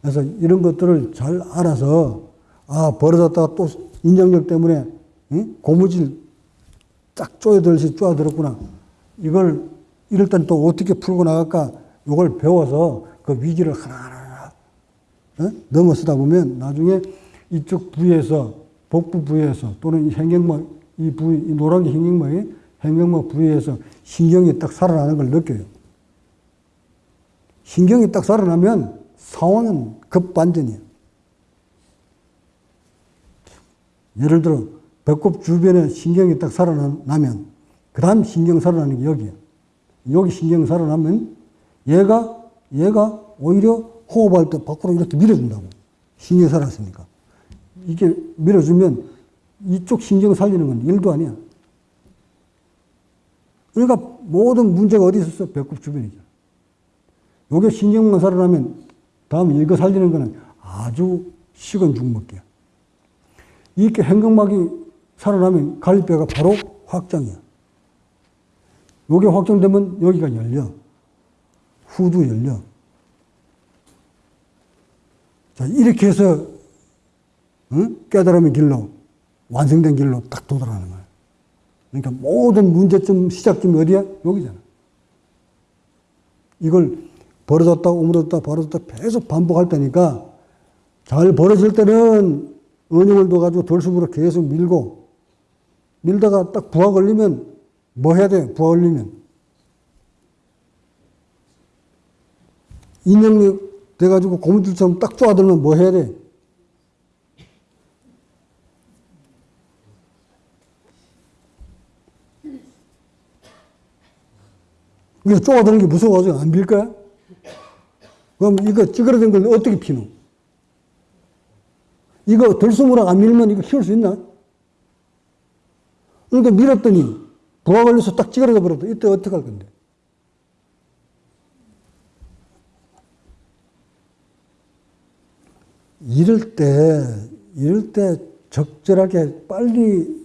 그래서 이런 것들을 잘 알아서 아 벌어졌다가 또 인정력 때문에 응? 고무줄 딱 쪼여들듯이 쪼여들었구나. 이걸 이럴 땐 또 어떻게 풀고 나갈까? 이걸 배워서 그 위기를 하나하나 어? 넘어서다 보면 나중에 이쪽 부위에서 복부 부위에서 또는 이 행경막 이 부위 이 노란 게 행경막이 행경막 부위에서 신경이 딱 살아나는 걸 느껴요. 신경이 딱 살아나면 상황은 급반전이에요. 예를 들어 배꼽 주변에 신경이 딱 살아나면 그 다음 신경 살아나는 게 여기야. 여기 신경 살아나면 얘가 얘가 오히려 호흡할 때 밖으로 이렇게 밀어준다고. 신경이 살았으니까. 이게 밀어주면 이쪽 신경 살리는 건 일도 아니야. 그러니까 모든 문제가 어디 있었어? 배꼽 주변이죠. 요게 신경만 살아나면 다음 이거 살리는 거는 아주 식은 죽먹기야. 이렇게 행각막이 살아나면 갈비뼈가 바로 확장이야. 요게 확장되면 여기가 열려. 후두 열려. 자, 이렇게 해서, 응? 깨달음의 길로, 완성된 길로 딱 도달하는 거야. 그러니까 모든 문제점, 시작점이 어디야? 여기잖아. 이걸 벌어졌다, 오므렸다, 벌어졌다 계속 반복할 때니까 잘 벌어질 때는 은영을 둬가지고 덜수으로 계속 밀고 밀다가 딱 부하 걸리면 뭐 해야 돼? 부하 걸리면. 인형력 돼가지고 고무줄처럼 딱 쪼아들면 뭐 해야 돼? 이거 쪼아드는 게 무서워가지고 안 빌 거야? 그럼 이거 찌그러진 걸 어떻게 피노? 이거 들숨으로 안 밀면 이거 키울 수 있나? 그러니까 밀었더니 부하 걸려서 딱 찌그러져 버렸다. 이때 어떻게 할 건데? 이럴 때, 이럴 때 적절하게 빨리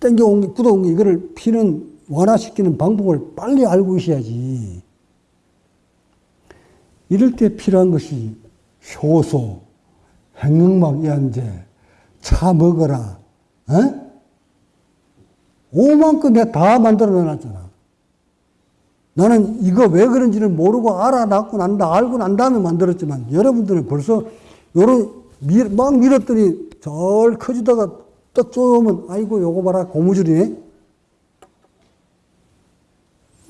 땡겨온 게, 굳어온 게 이거를 피는 완화시키는 방법을 빨리 알고 있어야지. 이럴 때 필요한 것이 효소, 행응막 이한제, 차 먹어라, 어? 오만큼 내가 다 만들어 놨잖아. 나는 이거 왜 그런지를 모르고 알아놨고 난다, 알고 난 다음에 만들었지만 여러분들은 벌써 요런 밀, 막 밀었더니 절 커지다가 딱 쪼으면 아이고 요거 봐라 고무줄이네.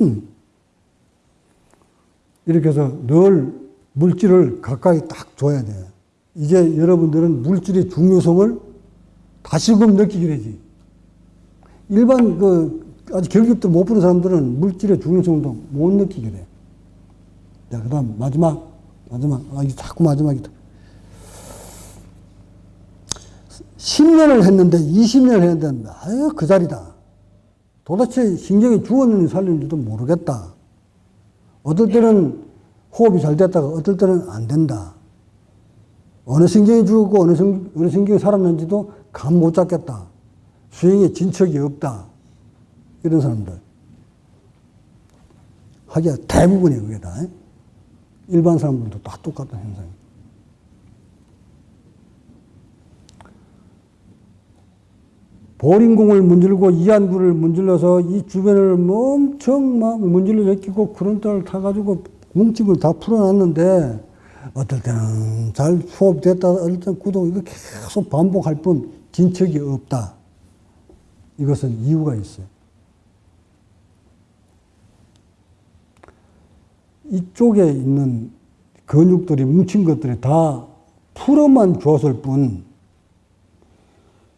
음. 이렇게 해서 늘 물질을 가까이 딱 줘야 돼. 이제 여러분들은 물질의 중요성을 다시금 느끼게 되지. 일반 그 아직 결격도 못 푸는 사람들은 물질의 중요성도 못 느끼게 돼. 자, 그 다음 마지막, 마지막. 아, 이게 자꾸 마지막이다. 10년을 했는데 20년을 했는데 아유 그 자리다. 도대체 신경이 죽었는지 살렸는지도 모르겠다. 어떨 때는 호흡이 잘 됐다가 어떨 때는 안 된다. 어느 신경이 죽었고 어느 신경이 살았는지도 감 못 잡겠다. 수행에 진척이 없다. 이런 사람들. 하기야 대부분이 그게 다. 일반 사람들도 다 똑같은 현상이. 보링공을 문질고 이안구를 문질러서 이 주변을 엄청 막 문질러 제끼고 그런 딸을 타가지고 뭉침을 다 풀어놨는데 어떨 때는 잘 수업됐다 어떨 때는 구독 이거 계속 반복할 뿐 진척이 없다. 이것은 이유가 있어요. 이쪽에 있는 근육들이 뭉친 것들이 다 풀어만 줬을 뿐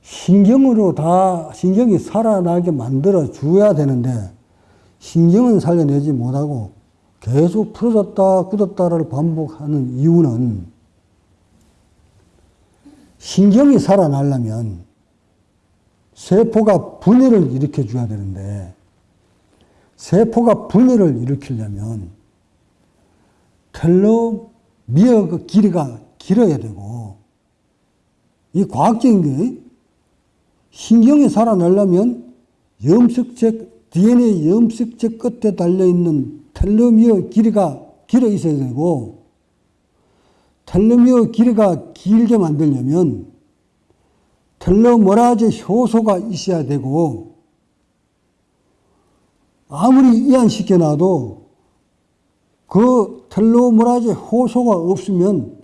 신경으로 다 신경이 살아나게 만들어 줘야 되는데 신경은 살려내지 못하고 계속 풀어졌다 굳었다를 반복하는 이유는 신경이 살아나려면 세포가 분해를 일으켜 줘야 되는데 세포가 분해를 일으키려면 텔로미어 그 길이가 길어야 되고 이 과학적인 게 신경이 살아나려면 염색체 DNA 염색체 끝에 달려 있는 텔로미어 길이가 길어 있어야 되고 텔로미어 길이가 길게 만들려면 텔로머라제 효소가 있어야 되고 아무리 이완시켜 놔도 그 텔로머라제 효소가 없으면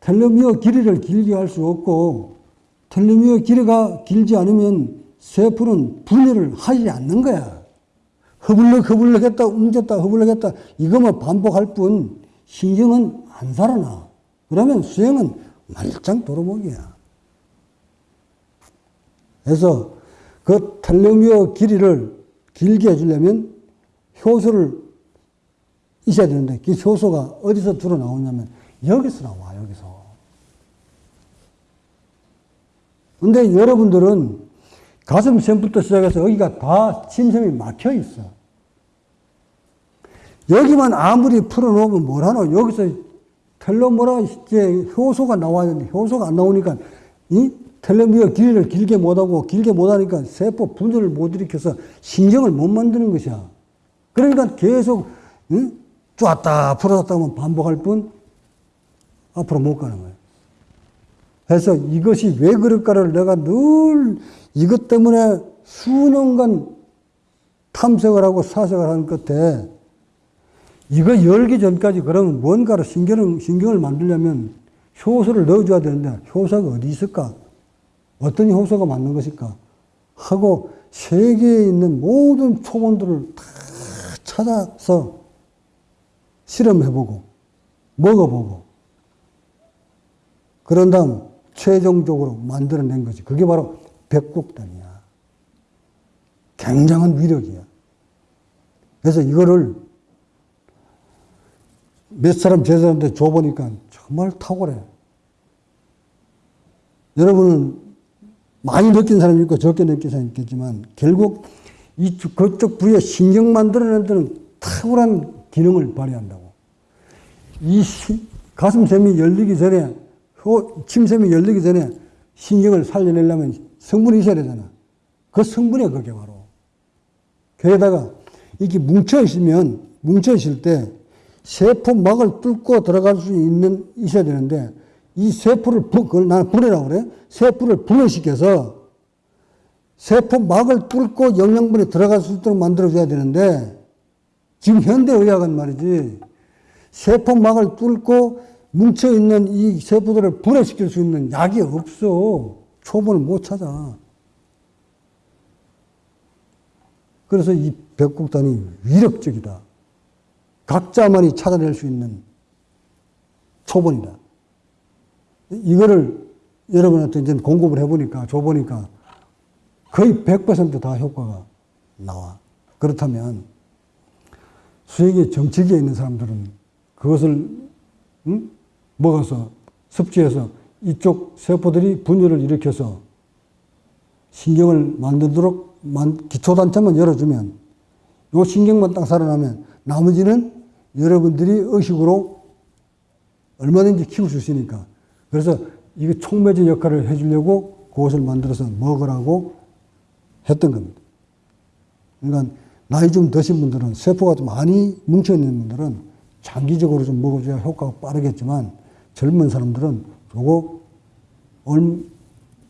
텔로미어 길이를 길게 할 수 없고 텔로미어 길이가 길지 않으면 세포는 분해를 하지 않는 거야. 허블럭 허블럭 했다 웅졌다 허블럭 했다 이것만 반복할 뿐 신경은 안 살아나. 그러면 수행은 말짱 도로목이야. 그래서 그 텔로미어 길이를 길게 해주려면 효소를 있어야 되는데 그 효소가 어디서 들어 나오냐면 여기서 나와 여기서. 근데 여러분들은 가슴 샘부터 시작해서 여기가 다 침샘이 막혀 있어. 여기만 아무리 풀어놓으면 뭘하노? 여기서 텔로모라 이제 효소가 나와야 되는데 효소가 안 나오니까 이 텔로미어 길이를 길게 못하고 길게 못하니까 세포 분열을 못 일으켜서 신경을 못 만드는 것이야. 그러니까 계속 응? 쪼았다 풀어졌다 하면 반복할 뿐 앞으로 못 가는 거예요. 그래서 이것이 왜 그럴까를 내가 늘 이것 때문에 수년간 탐색을 하고 사색을 하는 끝에 이거 열기 전까지 그러면 뭔가를 신경을, 신경을 만들려면 효소를 넣어줘야 되는데 효소가 어디 있을까? 어떤 효소가 맞는 것일까? 하고 세계에 있는 모든 초본들을 다 찾아서 실험해보고 먹어보고 그런 다음 최종적으로 만들어낸 것이 그게 바로 백곡단이야. 굉장한 위력이야. 그래서 이거를 몇 사람 제사람한테 줘보니까 정말 탁월해. 여러분은 많이 느낀 사람이 있고 적게 느낀 사람이 있겠지만 결국 이쪽, 그쪽 부위에 신경 만들어내는 데는 탁월한 기능을 발휘한다고. 이 시, 가슴샘이 열리기 전에, 호, 침샘이 열리기 전에 신경을 살려내려면 성분이 있어야 되잖아. 그 성분이 그게 바로. 거기다가 이게 뭉쳐 있으면, 뭉쳐 있을 때 세포막을 뚫고 들어갈 수 있는, 있어야 되는데 이 세포를, 부, 그걸 나는 분해라고 그래. 세포를 분해시켜서 세포막을 뚫고 영양분이 들어갈 수 있도록 만들어줘야 되는데 지금 현대의학은 말이지 세포막을 뚫고 뭉쳐있는 이 세포들을 분해시킬 수 있는 약이 없어. 초본을 못 찾아. 그래서 이 백곡단이 위력적이다. 각자만이 찾아낼 수 있는 초본이다. 이거를 여러분한테 이제 공급을 해보니까, 줘보니까 거의 100%다 효과가 나와. 그렇다면 수행의 정치기에 있는 사람들은 그것을 응? 먹어서 섭취해서 이쪽 세포들이 분열을 일으켜서 신경을 만들도록 기초단체만 열어주면 요 신경만 딱 살아나면 나머지는 여러분들이 의식으로 얼마든지 키울 수 있으니까. 그래서 이거 촉매제 역할을 해주려고 그것을 만들어서 먹으라고 했던 겁니다. 그러니까 나이 좀 드신 분들은 세포가 좀 많이 뭉쳐있는 분들은 장기적으로 좀 먹어줘야 효과가 빠르겠지만 젊은 사람들은 요거 얼,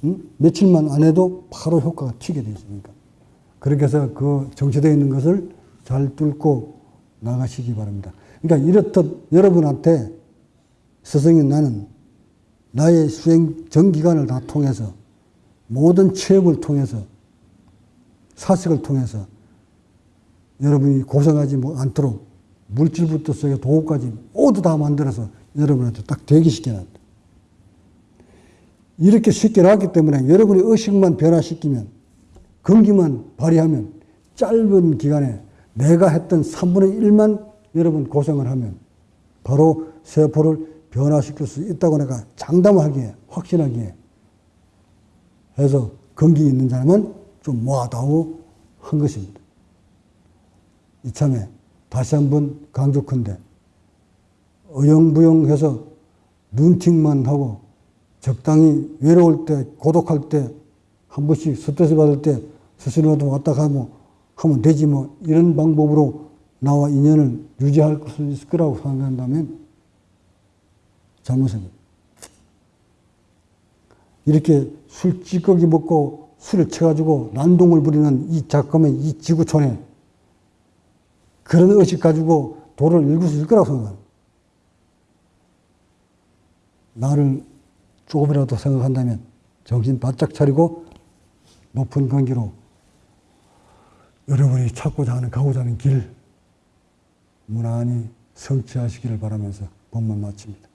음? 며칠만 안 해도 바로 효과가 튀게 되어 있으니까. 그렇게 해서 그 정체되어 있는 것을 잘 뚫고 나가시기 바랍니다. 그러니까 이렇듯 여러분한테 스승인 나는 나의 수행 전 기간을 다 통해서 모든 체험을 통해서 사색을 통해서 여러분이 고생하지 뭐 않도록 물질부터 속에 도구까지 모두 다 만들어서 여러분한테 딱 대기시켜놨다. 이렇게 쉽게 나왔기 때문에 여러분이 의식만 변화시키면 근기만 발휘하면 짧은 기간에 내가 했던 3분의 1만 여러분 고생을 하면 바로 세포를 변화시킬 수 있다고 내가 장담하기에 확신하기에 해서 근기 있는 사람은 좀 모아다오 한 것입니다. 이참에 다시 한번 강조컨대 어영부영해서 눈팅만 하고 적당히 외로울 때 고독할 때 한 번씩 스트레스 받을 때 스스로도 왔다 가고 하면 되지 뭐 이런 방법으로 나와 인연을 유지할 수 있을 거라고 생각한다면 잘못입니다. 이렇게 술 찌꺼기 먹고 술을 쳐가지고 난동을 부리는 이 잠깐만 이 지구촌에 그런 의식 가지고 도를 읽을 수 있을 거라고 생각합니다. 나를 조금이라도 생각한다면 정신 바짝 차리고 높은 관계로 여러분이 찾고자 하는 가고자 하는 길 무난히 성취하시기를 바라면서 본문 마칩니다.